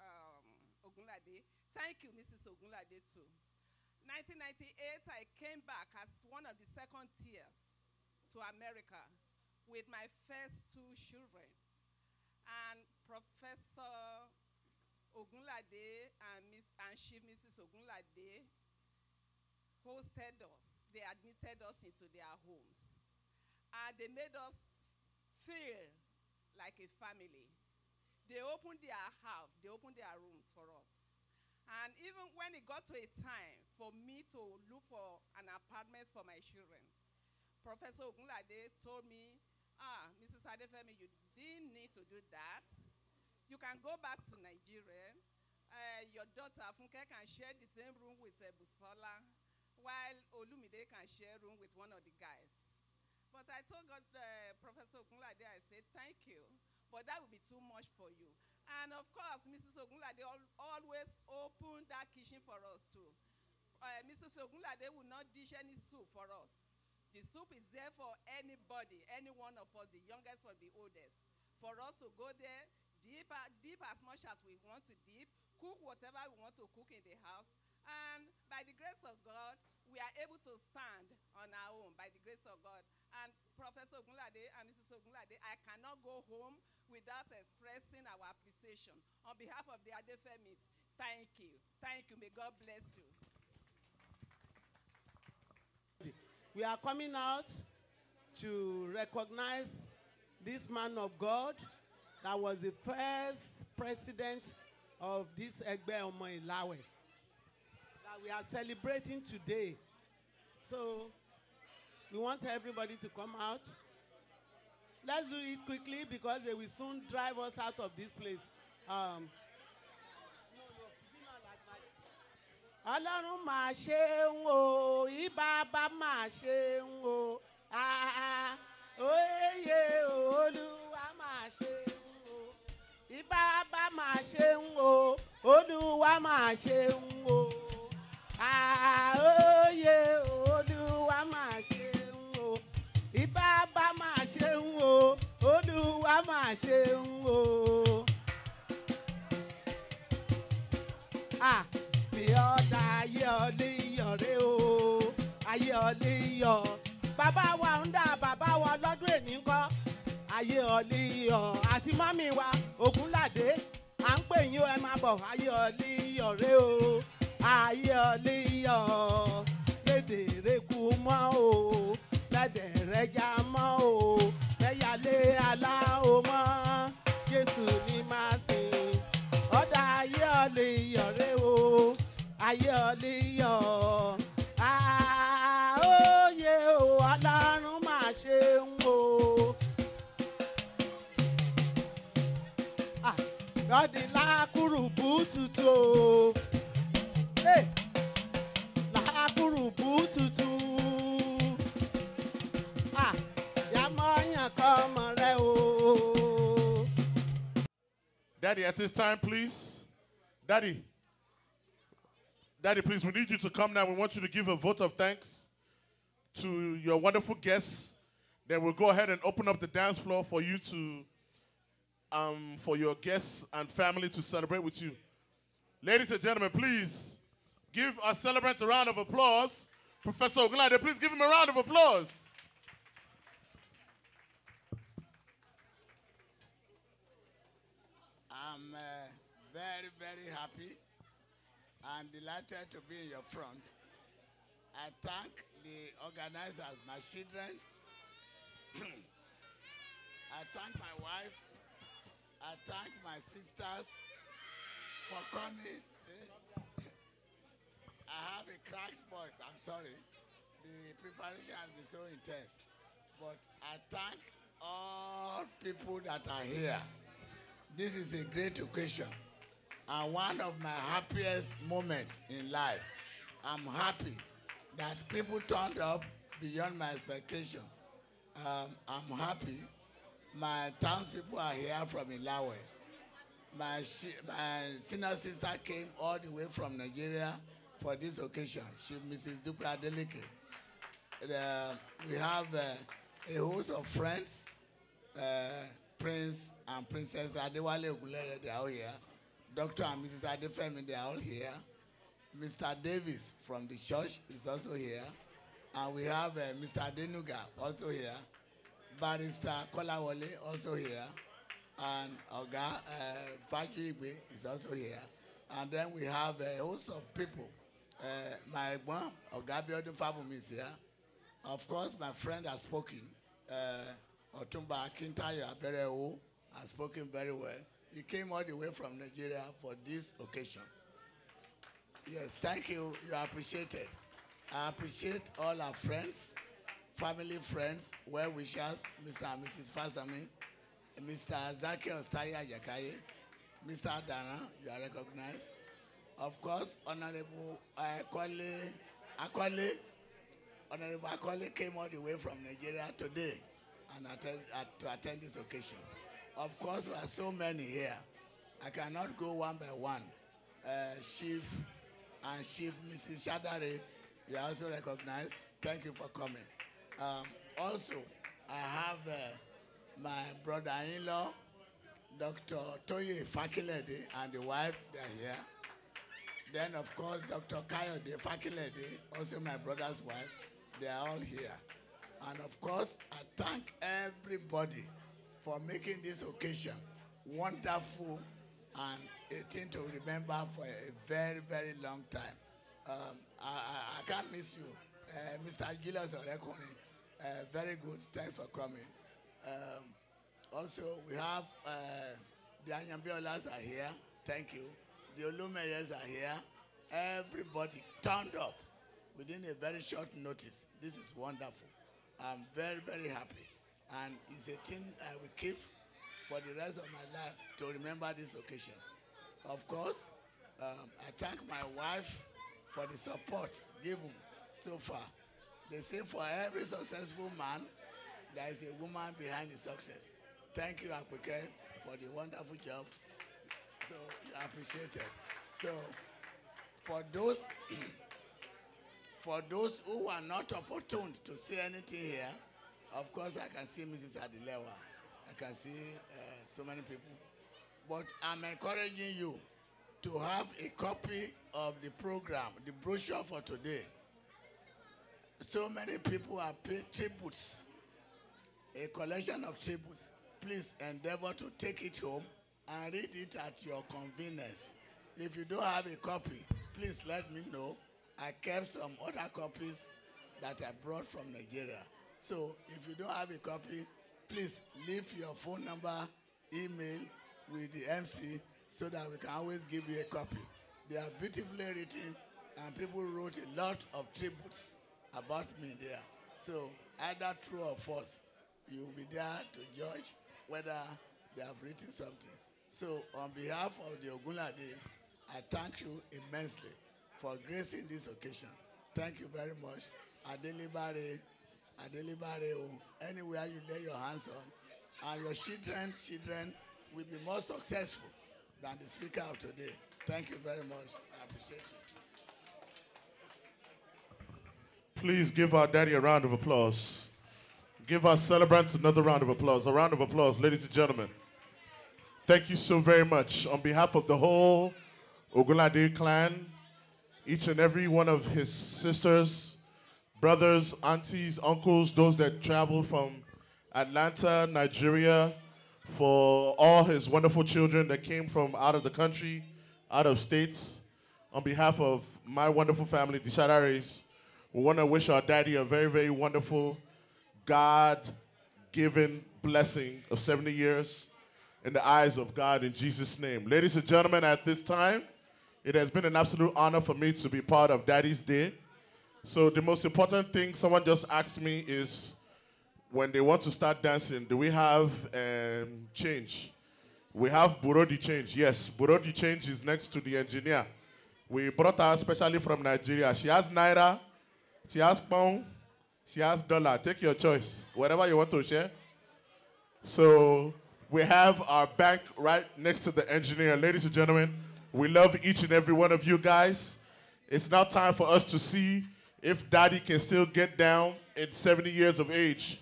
um, Ogunlade. Thank you, Mrs. Ogunlade, too. 1998, I came back as one of the second tiers to America with my first two children. And Professor Ogunlade and, Miss, and Chief Mrs. Ogunlade hosted us. They admitted us into their homes. And they made us feel like a family. They opened their house, they opened their rooms for us. And even when it got to a time for me to look for an apartment for my children, Professor Ogunlade told me, ah, Mrs. Adefemi, you didn't need to do that. You can go back to Nigeria. Uh, your daughter, Funke, can share the same room with uh, while Olumide can share room with one of the guys. But I told God, uh, Professor Ogunlade, I said, thank you, but that would be too much for you. And of course, Mrs. Ogunlade al always opened that kitchen for us too. Uh, Mrs. Ogunlade will not dish any soup for us. The soup is there for anybody, any one of us, the youngest or the oldest. For us to go there, uh, dip as much as we want to dip, cook whatever we want to cook in the house. And by the grace of God, we are able to stand on our own by the grace of God. And Professor Ogunlade and Mrs. Ogunlade, I cannot go home without expressing our appreciation. On behalf of the Adefemis, thank you. Thank you. May God bless you. We are coming out to recognize this man of God that was the first president of this Egbe Omo Ilawe we are celebrating today. So we want everybody to come out. let's do it quickly because they will soon drive us out of this place. Um, ọlọ́run máa ṣe ń o ìbábá máa ṣe ń o òye olúwa máa ṣe ń o ìbábá máa ṣe ń o olúwa máa ṣe ń o òye olúwa máa ṣe ń o. Ìbábá máa ṣe ń o. Olúwa máa ṣe ń o. Bí ọ̀dà ayé ọ̀lẹ́ iyọ̀ rẹ o. Ayé ọ̀lẹ́ iyọ̀. Bàbá wa ń dà bàbá wa lọ́dún èní kọ́. Ayé ọ̀lẹ́ iyọ̀. Àti mọ́mì wa ògúnládé à ń pè yín ẹ máa bọ̀. Ayé ọ̀lẹ́ iyọ̀ rẹ o ayé ọ̀lẹ́ iyọ̀ lédè rékú mọ́ o lẹ́dẹ̀ rẹ́jà mọ́ o lẹ́yàlé aláwo mọ́. Jésù ní máa sìn ọ̀dà ayé ọ̀lẹ́ iyọ̀ rẹ o ayé ọ̀lẹ́ iyọ̀ àóyè o ọlọ́run máa ṣe ń wo. lọ́dí lákùrùbù tutù o Ah. Daddy, at this time, please. Daddy. Daddy, please, we need you to come now. We want you to give a vote of thanks to your wonderful guests. Then we'll go ahead and open up the dance floor for you to, um, for your guests and family to celebrate with you. Ladies and gentlemen, please give our celebrants a round of applause. Professor Ogunlade, please give him a round of applause. I'm uh, very, very happy and delighted to be in your front. I thank the organizers, my children. I thank my wife. I thank my sisters for coming. I have a cracked voice. I'm sorry. The preparation has been so intense. But I thank all people that are here. This is a great occasion and one of my happiest moments in life. I'm happy that people turned up beyond my expectations. Um, I'm happy my townspeople are here from Ilawe. My, my senior sister came all the way from Nigeria for this occasion. She, Mrs. Dupe Adeleke. Uh, we have uh, a host of friends, uh, Prince and Princess Adewale Ogunleye, they are all here. Dr. and Mrs. Adefemi, they are all here. Mr. Davis from the church is also here. And we have uh, Mr. Denuga also here. Barrister Kolawole also here. And Oga uh, Igwe is also here. And then we have a host of people. Uh, my mom, Oga Biodun Fabumi is here. Of course, my friend has spoken. Uh, Otumba Akintayo Aberewo has spoken very well. He came all the way from Nigeria for this occasion. Yes, thank you. You are appreciated. I appreciate all our friends, family friends, well wishers, Mr. and Mrs. Fasami, Mr. Zaki Ostaya Jakaye, Mr. Adana, you are recognized. Of course, Honorable Akwale, Akwale, Honorable Akwale came all the way from Nigeria today and attend, uh, to attend this occasion. Of course, we are so many here. I cannot go one by one. Uh, Chief and Chief Mrs. Shadare, you are also recognized. Thank you for coming. Um, also, I have uh, my brother-in-law, Dr. Toye Fakilede, and the wife, they're here. Then, of course, Dr. Kayode Fakilede, also my brother's wife, they are all here. And of course, I thank everybody for making this occasion wonderful and a thing to remember for a very, very long time. Um, I, I, I can't miss you. Uh, Mr. Gilas Orekuni, uh, very good. Thanks for coming. Um, also, we have uh, the Anyambiolas are here. Thank you. The Olumeyes are here. Everybody turned up within a very short notice. This is wonderful. I'm very, very happy. and it's a thing I will keep for the rest of my life to remember this occasion. Of course, um, I thank my wife for the support given so far. They say for every successful man, there is a woman behind the success. Thank you, Akweke, for the wonderful job. Are appreciated. So for those for those who are not opportune to see anything here, of course I can see Mrs. Adilewa. I can see uh, so many people. But I'm encouraging you to have a copy of the program, the brochure for today. So many people have paid tributes, a collection of tributes. Please endeavor to take it home and read it at your convenience. If you don't have a copy, please let me know. I kept some other copies that I brought from Nigeria. So if you don't have a copy, please leave your phone number, email with the MC so that we can always give you a copy. They are beautifully written and people wrote a lot of tributes about me there. So either true or false, you will be there to judge whether they have written something. So on behalf of the Ogunlades, I thank you immensely for gracing this occasion. Thank you very much. Adelibare, Adelibare, anywhere you lay your hands on, and your children, children will be more successful than the speaker of today. Thank you very much. I appreciate you. Please give our daddy a round of applause. Give our celebrants another round of applause. A round of applause, ladies and gentlemen. Thank you so very much. On behalf of the whole Ogunlade clan, each and every one of his sisters, brothers, aunties, uncles, those that traveled from Atlanta, Nigeria, for all his wonderful children that came from out of the country, out of states. On behalf of my wonderful family, the Shadares, we want to wish our daddy a very, very wonderful, God given blessing of 70 years in the eyes of God in Jesus' name. Ladies and gentlemen, at this time, it has been an absolute honor for me to be part of Daddy's Day. So, the most important thing someone just asked me is when they want to start dancing, do we have um, change? We have Bureau de change. Yes, Bureau de change is next to the engineer. We brought her especially from Nigeria. She has Naira, she has Pound, she has Dollar. Take your choice, whatever you want to share. So we have our bank right next to the engineer. Ladies and gentlemen, we love each and every one of you guys. It's now time for us to see if Daddy can still get down at 70 years of age.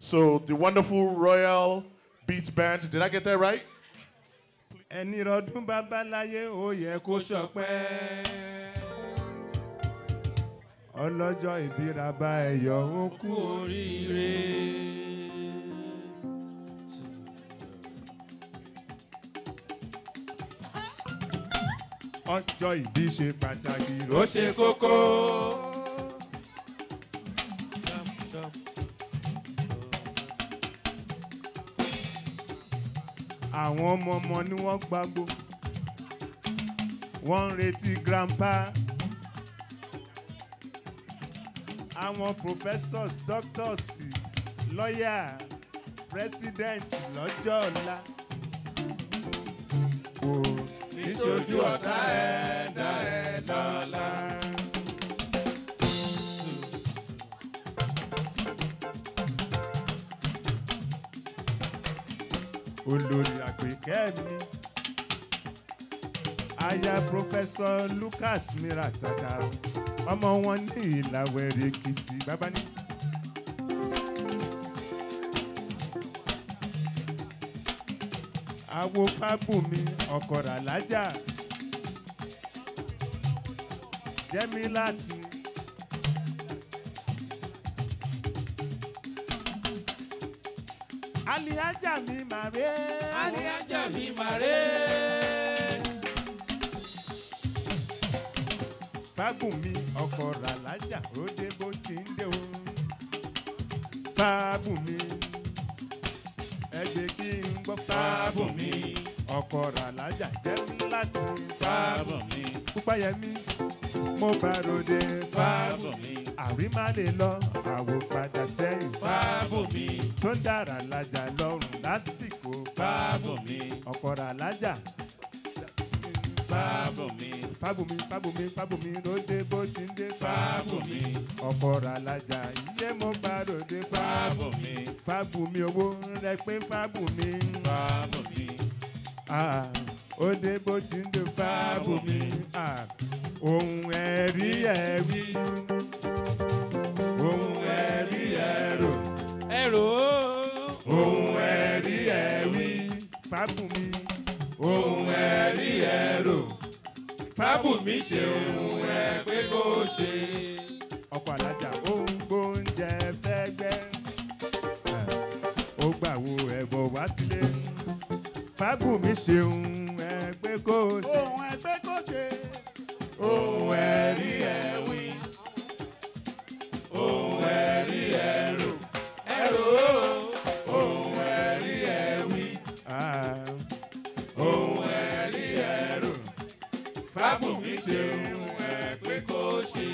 So the wonderful Royal Beats Band, did I get that right? rọdún babaláyé ó yẹ kó ṣọpẹ́ ọlọ́jọ́ ìbíraba ẹ̀yọ́ kú. Ọjọ́ ìbí ṣe pàtàkì. Ó ṣe kókó. àwọn ọmọ ọmọ ni wọ́n gbàgbó. Wọ́n ń retí grandpa. Àwọn professors doctors lawyer president lọ́jọ́ ọ̀la níṣojú ọ̀tá ẹ̀ dá ẹ̀ lọ́la. olórí àgbékẹ́ mi aya pọfẹsọ lucas miratata ọmọ wọn ní ìlàwẹ̀rẹ̀ èkìtì bàbá ní. Àwo fábùmí ọ̀kọ̀rà lájà jẹ́mi láti. alihaja mi màre. alihaja mi màre. fábùmí ọkọ̀ ràlájà ó dé bó ti ń dé o. fábùmí ẹgbẹ́ kí n gbọ́ Fábùmí ọkọ ràlájà jẹ́ láti Fábọ̀ mi. púpáyẹmí mo bá ròde Fábọ̀ mi. àrímá lè lọ àwò padà sẹ́yìn Fábọ̀ mi. tó ń dára lájà lọ́rùn lásìkò Fábọ̀ mi. ọkọ ràlájà Fábọ̀ mi. Fábùmí fábùmí fábùmí lóde bó ti ń dé Fábọ̀ mi. ọkọ ràlájà iye mo bá ròde Fábọ̀ mi. fábùmí owó rẹ pé fábùmí. Ah, ó dé bó ti ń dé fábùmí. Ah, ohun ẹ̀rí ẹ̀rí ohun ẹ̀rí ẹ̀rọ Ẹ̀rọ. ohun ẹ̀rí ẹ̀rí fábùmí ohun ẹ̀rí ẹ̀rọ fábùmí ṣe ohun ẹ̀ pé kó ṣe. ọkọ̀ alájà ó ń gbóúnjẹ fẹ́gbẹ́ ó gbàwó ẹ̀bọ̀ wá sílé fábùmí ṣe ohun ẹ̀ pé kó ṣe. ohun ẹgbẹ́ kò ṣe. ohun ẹ̀rí ẹ̀wí ohun fábùmí ṣe ohun ẹ̀ pé kó ṣe.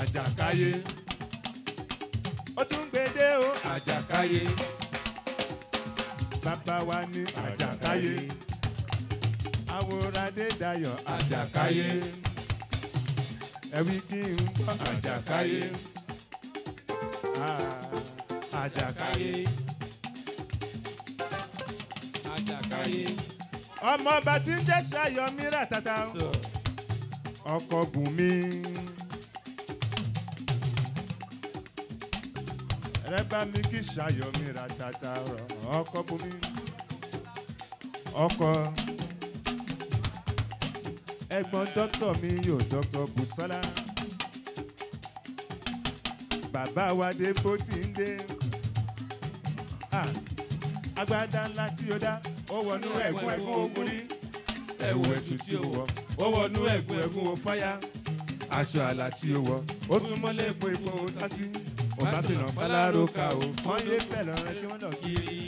àjàkáyé. O àjàkáyé. Bàbá wa ní àjàkáyé. Àwòrán dayọ̀ àjàkáyé. Àjàkáyé. Ah, àjàkáyé Àjàkáyé. ọmọ ọba tí ń jẹ́ ṣayọ̀mí ràtàtà ọkọ̀ bùnmi. rẹ bá mi kí ṣayọ̀mí ràtàtà ọkọ̀ bùnmi. ọkọ̀ ẹ̀gbọ́n dọ́kítọ̀ mi yóò dọ́kítọ̀ bùsọ́lá. bàbá wa dé bó ti ń dé. Ah, agbádá ńlá tí ó dá ó wọnú ẹ̀gún ẹ̀gún ogun rí ẹ̀wù ẹ̀tù tí ó wọ̀ ó wọnú ẹ̀gún ẹ̀gún o fáyà aṣọ àlà tí ó wọ̀ ó súnmọ́ lẹ́ẹ̀kọ́ epo tásí ọba tó nà fọlárò ká o wọ́n yé bẹ́ẹ̀ lọ́rẹ́ kí wọ́n lọ kiri.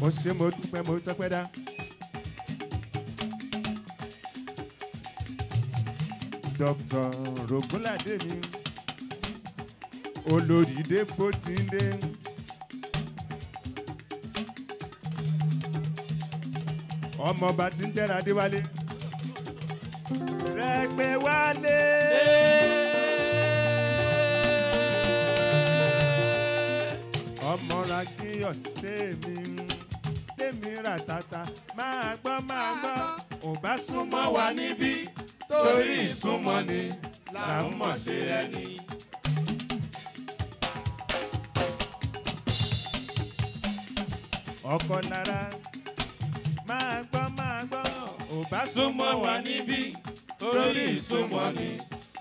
mo ṣe mo dúpẹ́ mo tọ́pẹ́ dá. Dr rogunlade mi olórí dépò tí ń dé. ọmọọba tí ń jẹ́ra adéwálé. rẹ̀gbẹ́ wálé. ọmọ rakíyọ̀ sẹ́mi tèmi rà tata máa gbọ́ máa gbọ́ ò bá súnmọ́ wa níbí torí ìsúnmọ́ ni là ń mọ̀ ṣe ẹni. ọkọ lára máa gbọ́ máa gbọ́ ò bá súnmọ́ wa níbí torí ìsúnmọ́ ni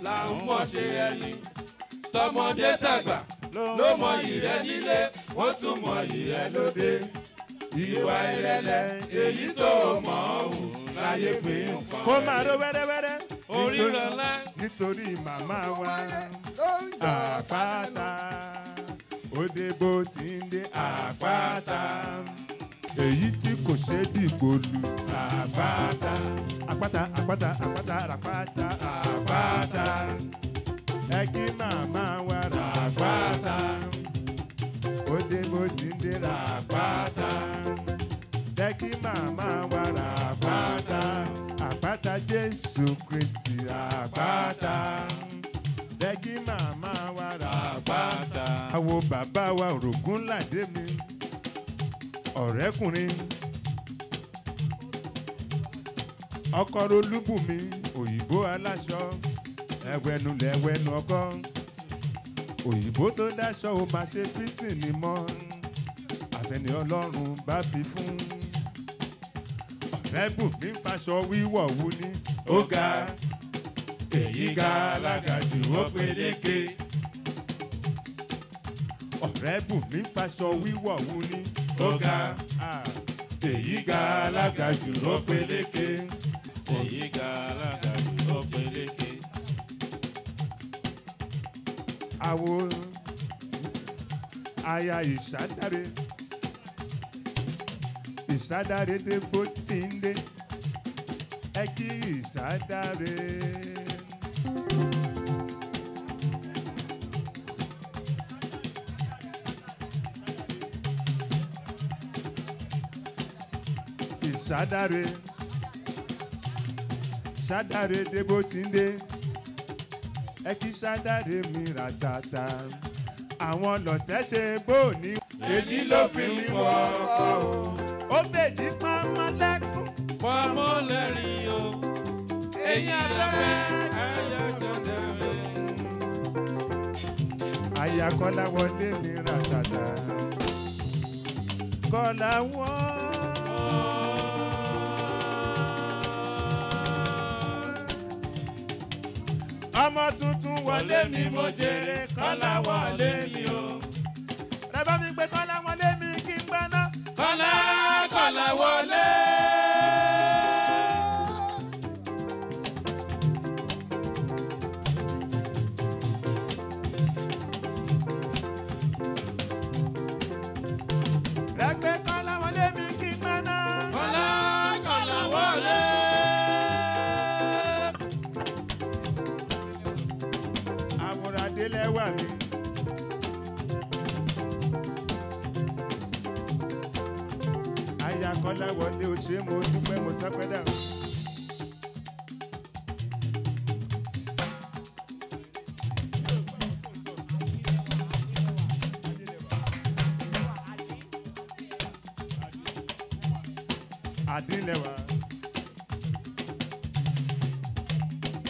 là ń mọ̀ ṣe ẹni. tọmọdé tàgbà ló mọ ìrẹ nílé wọ́n tún mọ ìrẹ lóde. ìwà ìrẹ̀lẹ̀ èyí tó mọ̀ ọ́ hù láyé pé nǹkan. kó máa ró wẹ́rẹ́wẹ́rẹ́. Nítorí màmá wa àpáta. Òde bó ti ń dé àpáta. Èyí tí kò ṣe dìgbò lu àpáta. Àpáta àpáta àpáta àpáta àpáta. Ẹ kí màmá wa rà àpáta òde bó ti ń dé rà àpáta. Jẹ́ kí màmá wa rà àpáta àpáta jésù kristi àpáta jẹ́ kí màmá wa rà. Àpáta. àwo bàbá wa òrògùn làdé mi. Ọ̀rẹ́kùnrin. Ọkọ rolúbùnmi òyìnbó aláṣọ. Ẹwẹnu lẹwẹnu ọkọ òyìnbó tó dáṣọ ò máa ṣe fítìnì mọ́. Àfẹnì ọlọ́run bá fi fún ọ̀rẹ́bùnmi faṣọ wíwọ̀ wú ní ó ga èyí ga alága jù ó peléke ọ̀rẹ́bùnmi faṣọ wíwọ̀ wú ní ó ga èyí ga alága jù ó peléke èyí ga alága jù ó peléke. àwo aya ìsádáre ìsádáre dé bó ti ń dé. Ẹ kí ìsádáre. ìsádáre sádáre dé bó ti ń dé. Ẹ kí sádáre mi rà tàtà àwọn lọ̀tẹ́ ṣe bó ní. èyí ló fi mí wọ ọkọ o ó fèjì pamọ́ lẹ́kùn. fọmọ lẹ́rìn o èyí lọ́fẹ́ ayọ̀jọ̀dẹ̀ rẹ̀. àyà kọ́lá wọlé mi rà tàtà kọ́lá wọ́n. ọmọ tuntun wọlé mi mo jèrè kọ́lá wọlé mi o. ẹ bá mi gbé kọ́lá wọlé àyà kọ́lá wọlé o ṣe mo dúpẹ́ mo tọ́pẹ́ dà.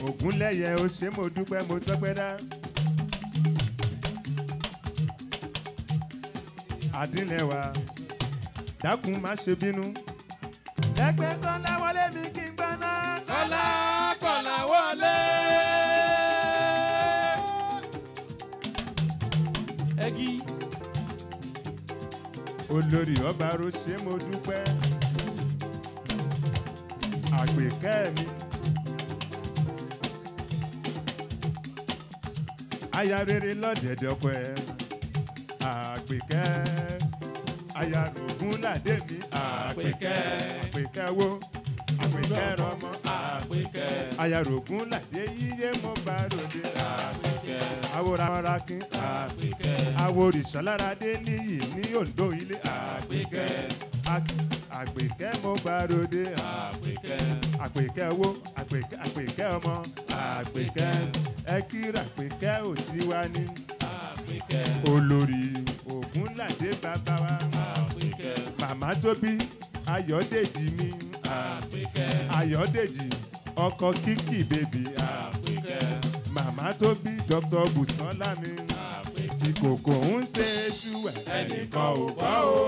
ògúnlẹ̀yẹ o mo dúpẹ́ mo tọ́pẹ́ dá. àdínlẹ̀wà dákun má ṣe bínú. ẹgbẹ́ kọ́lá wọlé mi kí n gbọ́ná. kọ́lá kọ́lá wọlé. ẹgí. olórí ọba ro ṣe mo dúpẹ́. àgbèkẹ́ mi. aya rere lọ́dẹ̀dẹ̀ ọkọ ẹ̀ àgbèkẹ́ aya Àṣàdé mi àpèkẹ́ àpèkẹ́ wo àpèkẹ́ rọmọ àpèkẹ́ ayàrògùn làdé yíyé mọ́ bá ròde àpèkẹ́ aworamarakin àpèkẹ́ aworìṣàláradé níyì ní Oǹdó ilé àpèkẹ́ àpèkẹ́ mo bá ròde. àpèkẹ́. àpèkẹ́ wo àpèkẹ́ àpèkẹ́ ọmọ. àpèkẹ́. ẹ kíra àpèkẹ́ ò ti wá ní. àpèkẹ́. olórí Ògúnládé bàbá wa. àpèkẹ́ màmá tó bí ayọ̀dèjì mi ayọ̀dèjì ọkọ kíkì bèbí. Màmá tó bí dr. Bùsọ́lá mi tí kòkò ń ṣe ṣú ẹnìkan ò gbọ́ o.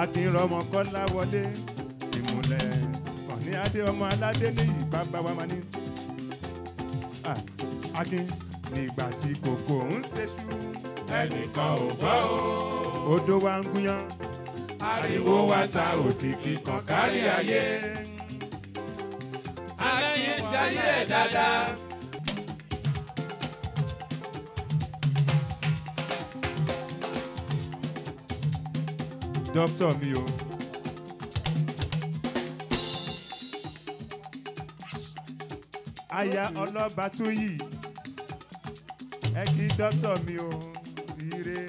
akínrọmọ kọ́lá wọlé ìmùlẹ̀. Sọ̀ní adé ọmọ aládé níyì bàbá wa máa ní. Ah, akin nígbà tí kòkò ń ṣe ṣú ẹnìkan ò gbọ́ o. odò wa ń gúnyán ariwo wa ta òkìkí kan kárí ayé. ayé ṣayé ẹ̀ dáadáa. dókítà mi o. aya ọlọ́ba tún yìí ẹ kí dókítà mi o ire.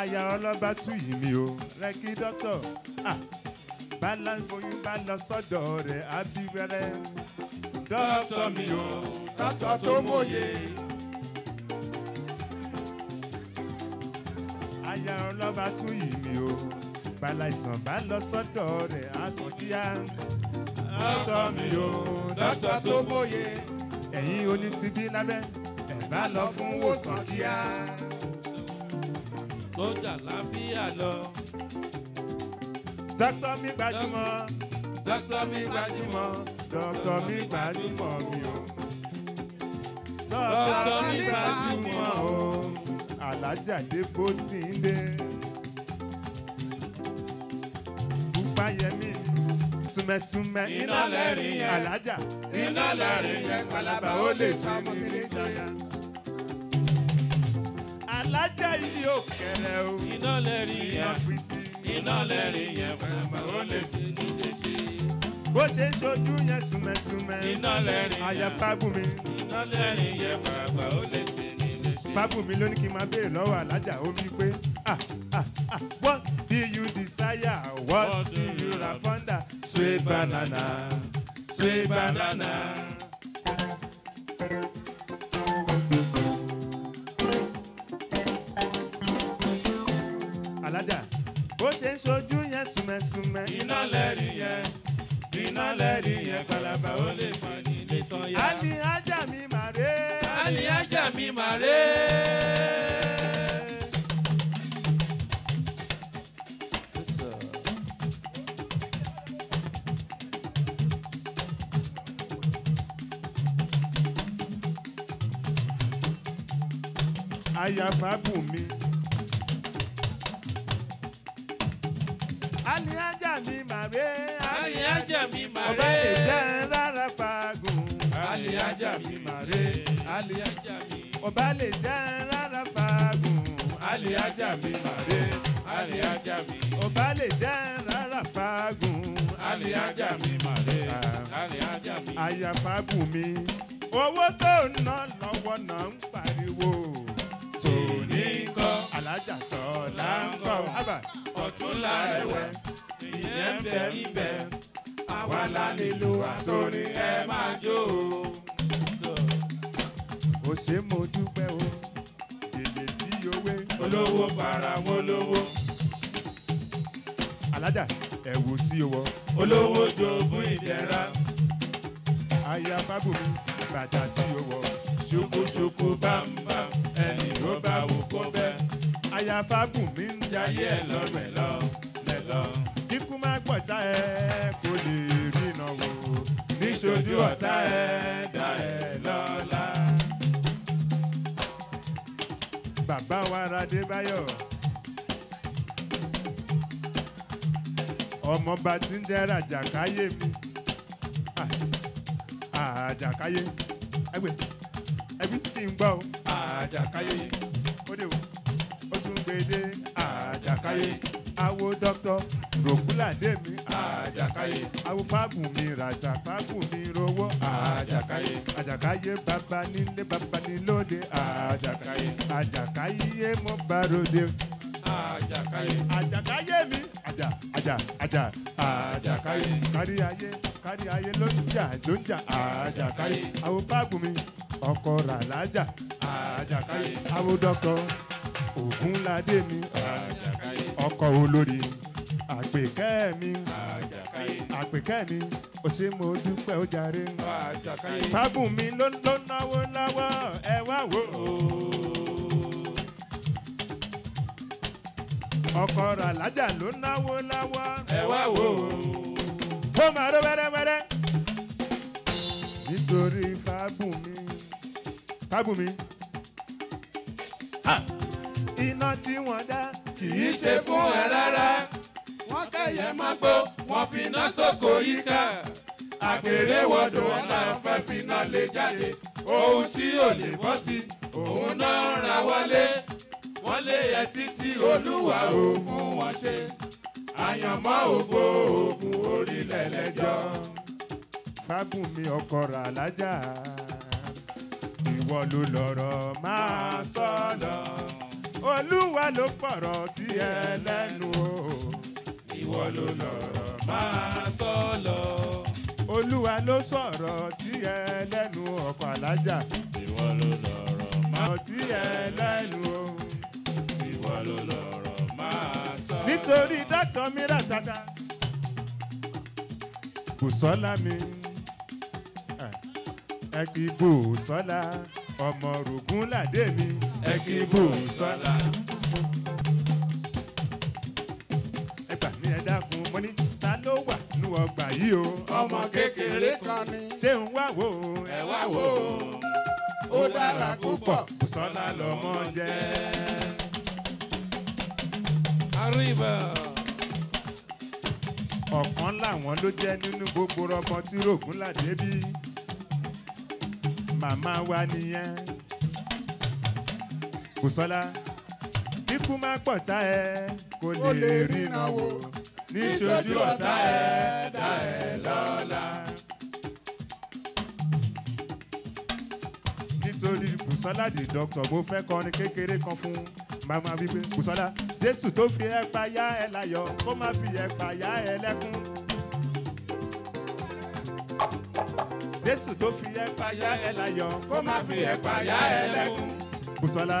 Aya ọlọ́gbà tú yìí mi o, rẹ́kí dọ́tọ̀. Ah, Báláńgbóyún bá lọ sọ́dọ̀ rẹ̀ ábíwẹ́rẹ́. Dọ́tọ̀ mi o, dọ́tọ̀ tó mòye. Aya ọlọ́gbà tú yìí mi o, bàláìsàn bá lọ sọ́dọ̀ rẹ̀ àtúndíá. Dọ́tọ̀ mi o, dọ́tọ̀ tó mòye. Ẹ̀yin onítìbí lábẹ́ bá lọ fún wòsàn kíá. kọjá láfíà lọ. dókítà mi gbajúmọ̀ dókítà mi gbajúmọ̀ dókítà mi gbajúmọ̀ mi o. Dókítà mi gbajúmọ̀ o. alájà dé bó ti ń dé. Bùpáyẹmí súnmẹ́súnmẹ́ Iná lẹ́rìn yẹn. alájà Iná lẹ́rìn yẹn. palaba ó lè fi ní jọya. Alájà yìí ò kẹrẹ o. Iná lẹ́rìn yẹn. Iná lẹ́rìn yẹn. Bàbá ó lè fi ní ilé ṣe. bó ṣe ń ṣojú yẹn súnmẹ́súnmẹ́. Iná lẹ́rìn yẹn. àyà fábùmí. Iná lẹ́rìn yẹn. Bàbá ó lè fi ní ilé ṣe. fábùmí ló ní kí n máa béèrè lọ́wọ́ alájà ó wí pé ah ah ah what do you desire what do you rafonder sweet banana sweet banana. Soju ṣojú yẹn sùmẹ̀sùmẹ̀. iná lẹ́rìí yẹn iná lẹ́rìí yẹn kalaba ó lè fà ní ilé tán yá. alihaja mi màre. alihaja mi màre. àyàfà bùn Ọba lè jẹ́ rárá pagùn. Ali ajá mi màré. Ali ajá mi. Ọba lè jẹ́ rárá pagùn. Ali ajá mi màré. Ali ajá mi. Ọba lè jẹ́ rárá pagùn. Ali ajá mi màré. Ali ajá mi. Àyàfà bù mí. Owó tó ń ná lọ́wọ́ náà ń pariwo. Tòní kọ́. Alájà tọ́lá ń kọ́. Ábà. Ọ̀túnla ẹ̀wẹ̀. Ìyẹn bẹ ibẹ̀. Àwa la nílò àtòrí ẹ máa jó o. Ó ṣe mo dúpẹ́ o. Èlé tí owé. Olówó para wọn lówó. Alájà ẹ̀wù tí o wọ. Olówó jogún ìdẹ̀ra. Aya Fábùmí bàtà tí o wọ. Ṣùkúṣùkú bámbám. Ẹni ló bá wù kó bẹ́. Aya Fábùmí ń Jayé ẹ̀ lọ mẹ́lọ mẹ́lọ. Kíkú má pọ̀tá ẹ kò lè rìnà wò. Níṣojú ọ̀tá ẹ̀ dá ẹ̀ lọ́la. Bàbá wa Radé Báyọ̀. Ọmọọba tí ń jẹ́ Ràjàkáyé mi. Ah, Àjàkáyé. Ẹgbẹ́ ẹbí tí ń gbọ́. Àjàkáyé. Ó dé o. Ó tún gbé dé Àjàkáyé. Awo dọ́kítọ̀ Rògbúlàdé mi. Àjàkáyé. Awo Fábùmí Ràjà Fábùmí Rówó. Àjàkáyé. Àjàkáyé bàbá nílé bàbá nílòde. Àjàkáyé. Àjàkáyé mo bá ròde. Àjàkáyé. Àjàkáyé mi. Àjà àjà àjà. Àjàkáyé. Kárí ayé kárí ayé ló ń jà ló ń jà. Àjàkáyé. Awo Fábùmí ọkọ Ràlájà. Àjàkáyé. Awo dọ́kọ̀ Ògúnládé mi. Ọkọ̀ olórí. Àpèkẹ́ mi. Àpèkẹ́ mi. Ó ṣe mo dúpẹ́ ó jàre. Àjàkáyé. Fábùmí ló ló náwó lọ́wọ́ ẹ wá wò ó. Ọkọ̀ Ràlájà ló náwó lọ́wọ́ Ẹ wá wò ó. ó máa ró wẹ́rẹ́wẹ́rẹ́. nítorí Fábùmí Fábùmí Ah! Iná tí wọ́n dá Kì í ṣe fún ẹ rárá. Wọ́n kẹ́yẹ mọ́gbó, wọ́n fi iná sóko yíká. Àgbèrè wọ̀dọ̀ ọ̀la fẹ́ fi iná lé jáde. Ohun tí ò lè bọ́ sí, òun náà ra wọlé. Wọ́n lé ẹ títí olúwa ò fún wọn ṣe. Àyànmọ́ ògbó oògùn orílẹ̀ lẹ́jọ́. Fábùmí ọkọ̀ Ràlájà ìwọ ló lọ́rọ̀ máa sọ lọ. Olúwa ló pọ̀rọ̀ sí ẹ lẹ́nu o. Ìwọ ló lọ̀rọ̀ máa sọ lọ. Olúwa ló sọ̀rọ̀ sí ẹ ọkọ̀ Àlájà. Ìwọ ló lọ̀rọ̀ máa sí ẹ o. Ìwọ ló lọ̀rọ̀ máa sọ. Nítorí dátọ̀ mi rà tata. Bùsọ́lá mi. Ẹ kì í Bùsọ́lá. Ọmọ Rògún làdé mi. Ẹ kì í bù sọ́la. Ẹ gbà mí ẹ dákun. Mo ní ta ló wà nínú ọgbà yìí o. Ọmọ kékeré kan ni. Ṣé ń wá wò ó? Ẹ wá wò ó. ó dára púpọ̀ bùsọ́lá lọ́mọ jẹ́. Arriba. ọ̀kan làwọn ló jẹ́ nínú gbogbo ọmọ tí rògùn làdé bí màmá wa nìyẹn bùsọ́lá kíkú má pọ̀tá ẹ kò lè rí iná wò níṣojú ọ̀tá ẹ dá ẹ lọ́la. nítorí bùsọ́lá di dọ́kítọ̀ mo fẹ́ kọrin kékeré kan fún màmá wípé bùsọ́lá jésù tó fi ẹ pa yá ẹ láyọ̀ kó má fi ẹ pa yá ẹ lẹ́kún. jésù tó fi ẹ pa yá ẹ láyọ̀ kó má fi ẹ pa yá ẹ lẹ́kún. bùsọ́lá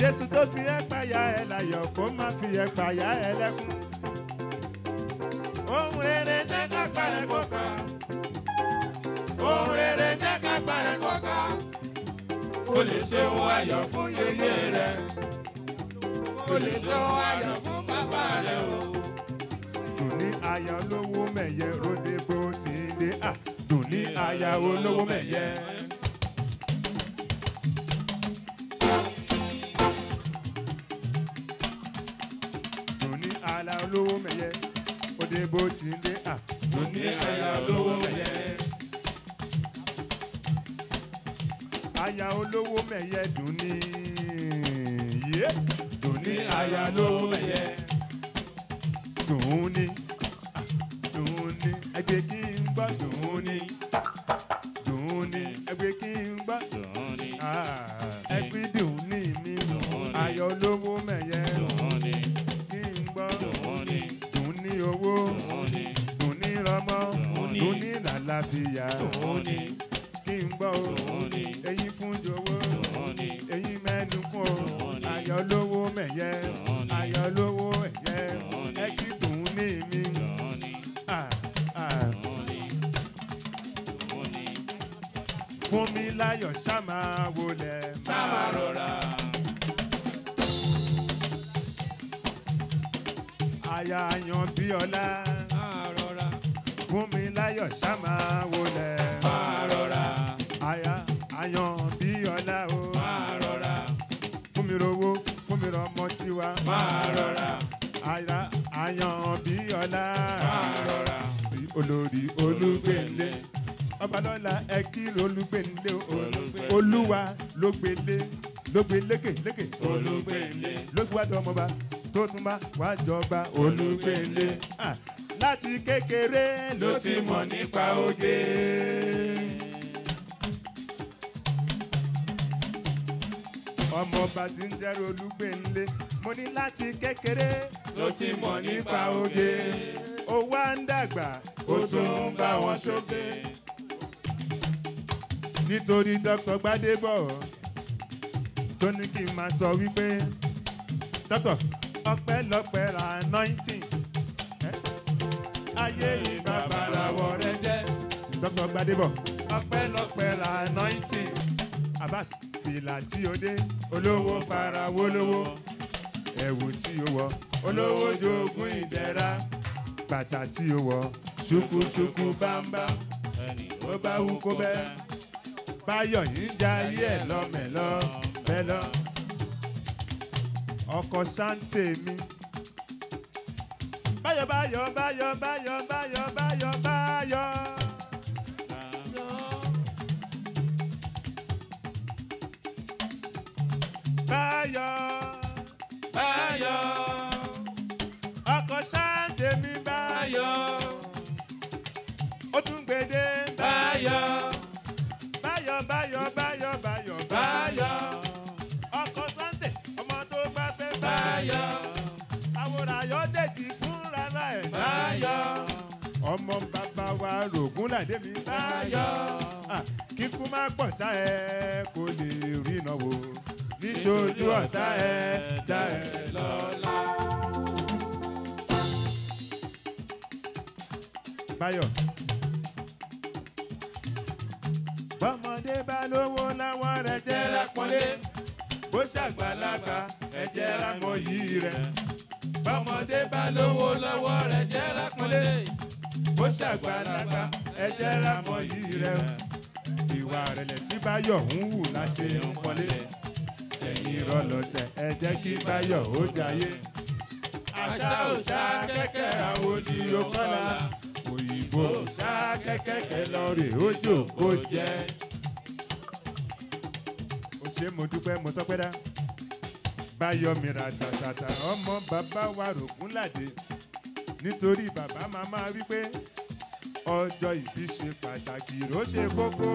jésù tó fi ẹ́ payá ẹ láyọ̀ kó má fi ẹ́ payá ẹ lẹ́kùn. ohun rere jẹ́ ká parẹ́ kó ká. ohun rere jẹ́ ká parẹ́ kó ká kò lè ṣe ohun ayọ̀ fún yeye rẹ̀ kò lè ṣe ohun ayọ̀ fún bàbá rẹ̀ o. dùn ní aya olówó mẹ̀yẹ ròde bó ti dé dùn ní aya olówó mẹ̀yẹ. Bó ti dé. À dùn ní aya olówó mẹ̀yẹ. aya olówó mẹ̀yẹ dùn ní yé. Dùn ní aya olówó mẹ̀yẹ. Dùn ní wá jọba olúgbèlé. Ah, láti kékeré ló ti mọ̀ nípa oge. ọmọọba tí ń jẹ́rọ olúgbẹ̀nlé mo ní láti kékeré ló ti mọ̀ nípa oge ó wá ń dàgbà ó tún ń bá wọn ṣoge. nítorí dr gbadebo tó ní kí n máa sọ wípé dr ọpẹ́lọpẹ́ anointing. Ayé ìbàbàràwọ̀ rẹ jẹ́. Dr. Gbadebo. Ọpẹ́lọpẹ́ anointing. Abbas fìlà tí o dé. Olówó farawó lówó. Ẹ̀wù tí o wọ. Olówó jogún ìdẹ́ra. Bàtà tí o wọ. Ṣùkúṣùkú bámbá. Ó bá wú kó bẹ́. Báyọ̀ yìí ń ẹ̀ lọ́mẹ̀lọ́. Mẹ́lọ́ ọkọ̀ sáńtè mi. Báyọ̀ báyọ̀ báyọ̀ báyọ̀ báyọ̀ báyọ̀ báyọ̀. báyọ̀ báyọ̀. Ọkọ̀ sáńtè mi báyọ̀. Ó tún gbèdé rògùn làdé mi báyọ̀ Ah, kíkú má pọ̀ tá ẹ kò lè iná wò. Níṣojú ọ̀tá ẹ̀ dá ẹ̀ lọ́la. báyọ̀. Bọ́mọdé bá lówó láwọn rẹ̀ jẹ́ lápọ́nlé bó ṣàgbàlagbà ẹ̀jẹ̀ lámọ̀ yìí rẹ̀. Bọ́mọdé bá lówó lọ́wọ́ rẹ̀ jẹ́ lápọ́nlé bó ṣàgbàlagbà ẹ̀jẹ̀ lámọ̀ yìí rẹ̀ ìwà rẹ̀lẹ̀ tí báyọ̀ ń hù láṣẹ ń pọ́nlé ẹ̀yìn rọlọ́tẹ̀ ẹ jẹ́ kí báyọ̀ ó jayé. Àṣà òṣà kẹ́kẹ́ àwọn odi okọ́lá òyìnbó òṣà kẹ́kẹ́ lọ́ọ̀rì ojú kò jẹ́. ó ṣe mo dúpẹ́ mo tọ́pẹ́ dá. Báyọ̀ mi ra tàtàtà ọmọ bàbá wa rògún làdé nítorí bàbá màmá wípé ọjọ́ ìbí ṣe pàtàkì ló ṣe kókó.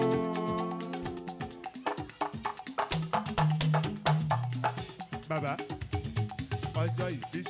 bàbá ọjọ́ ìbí.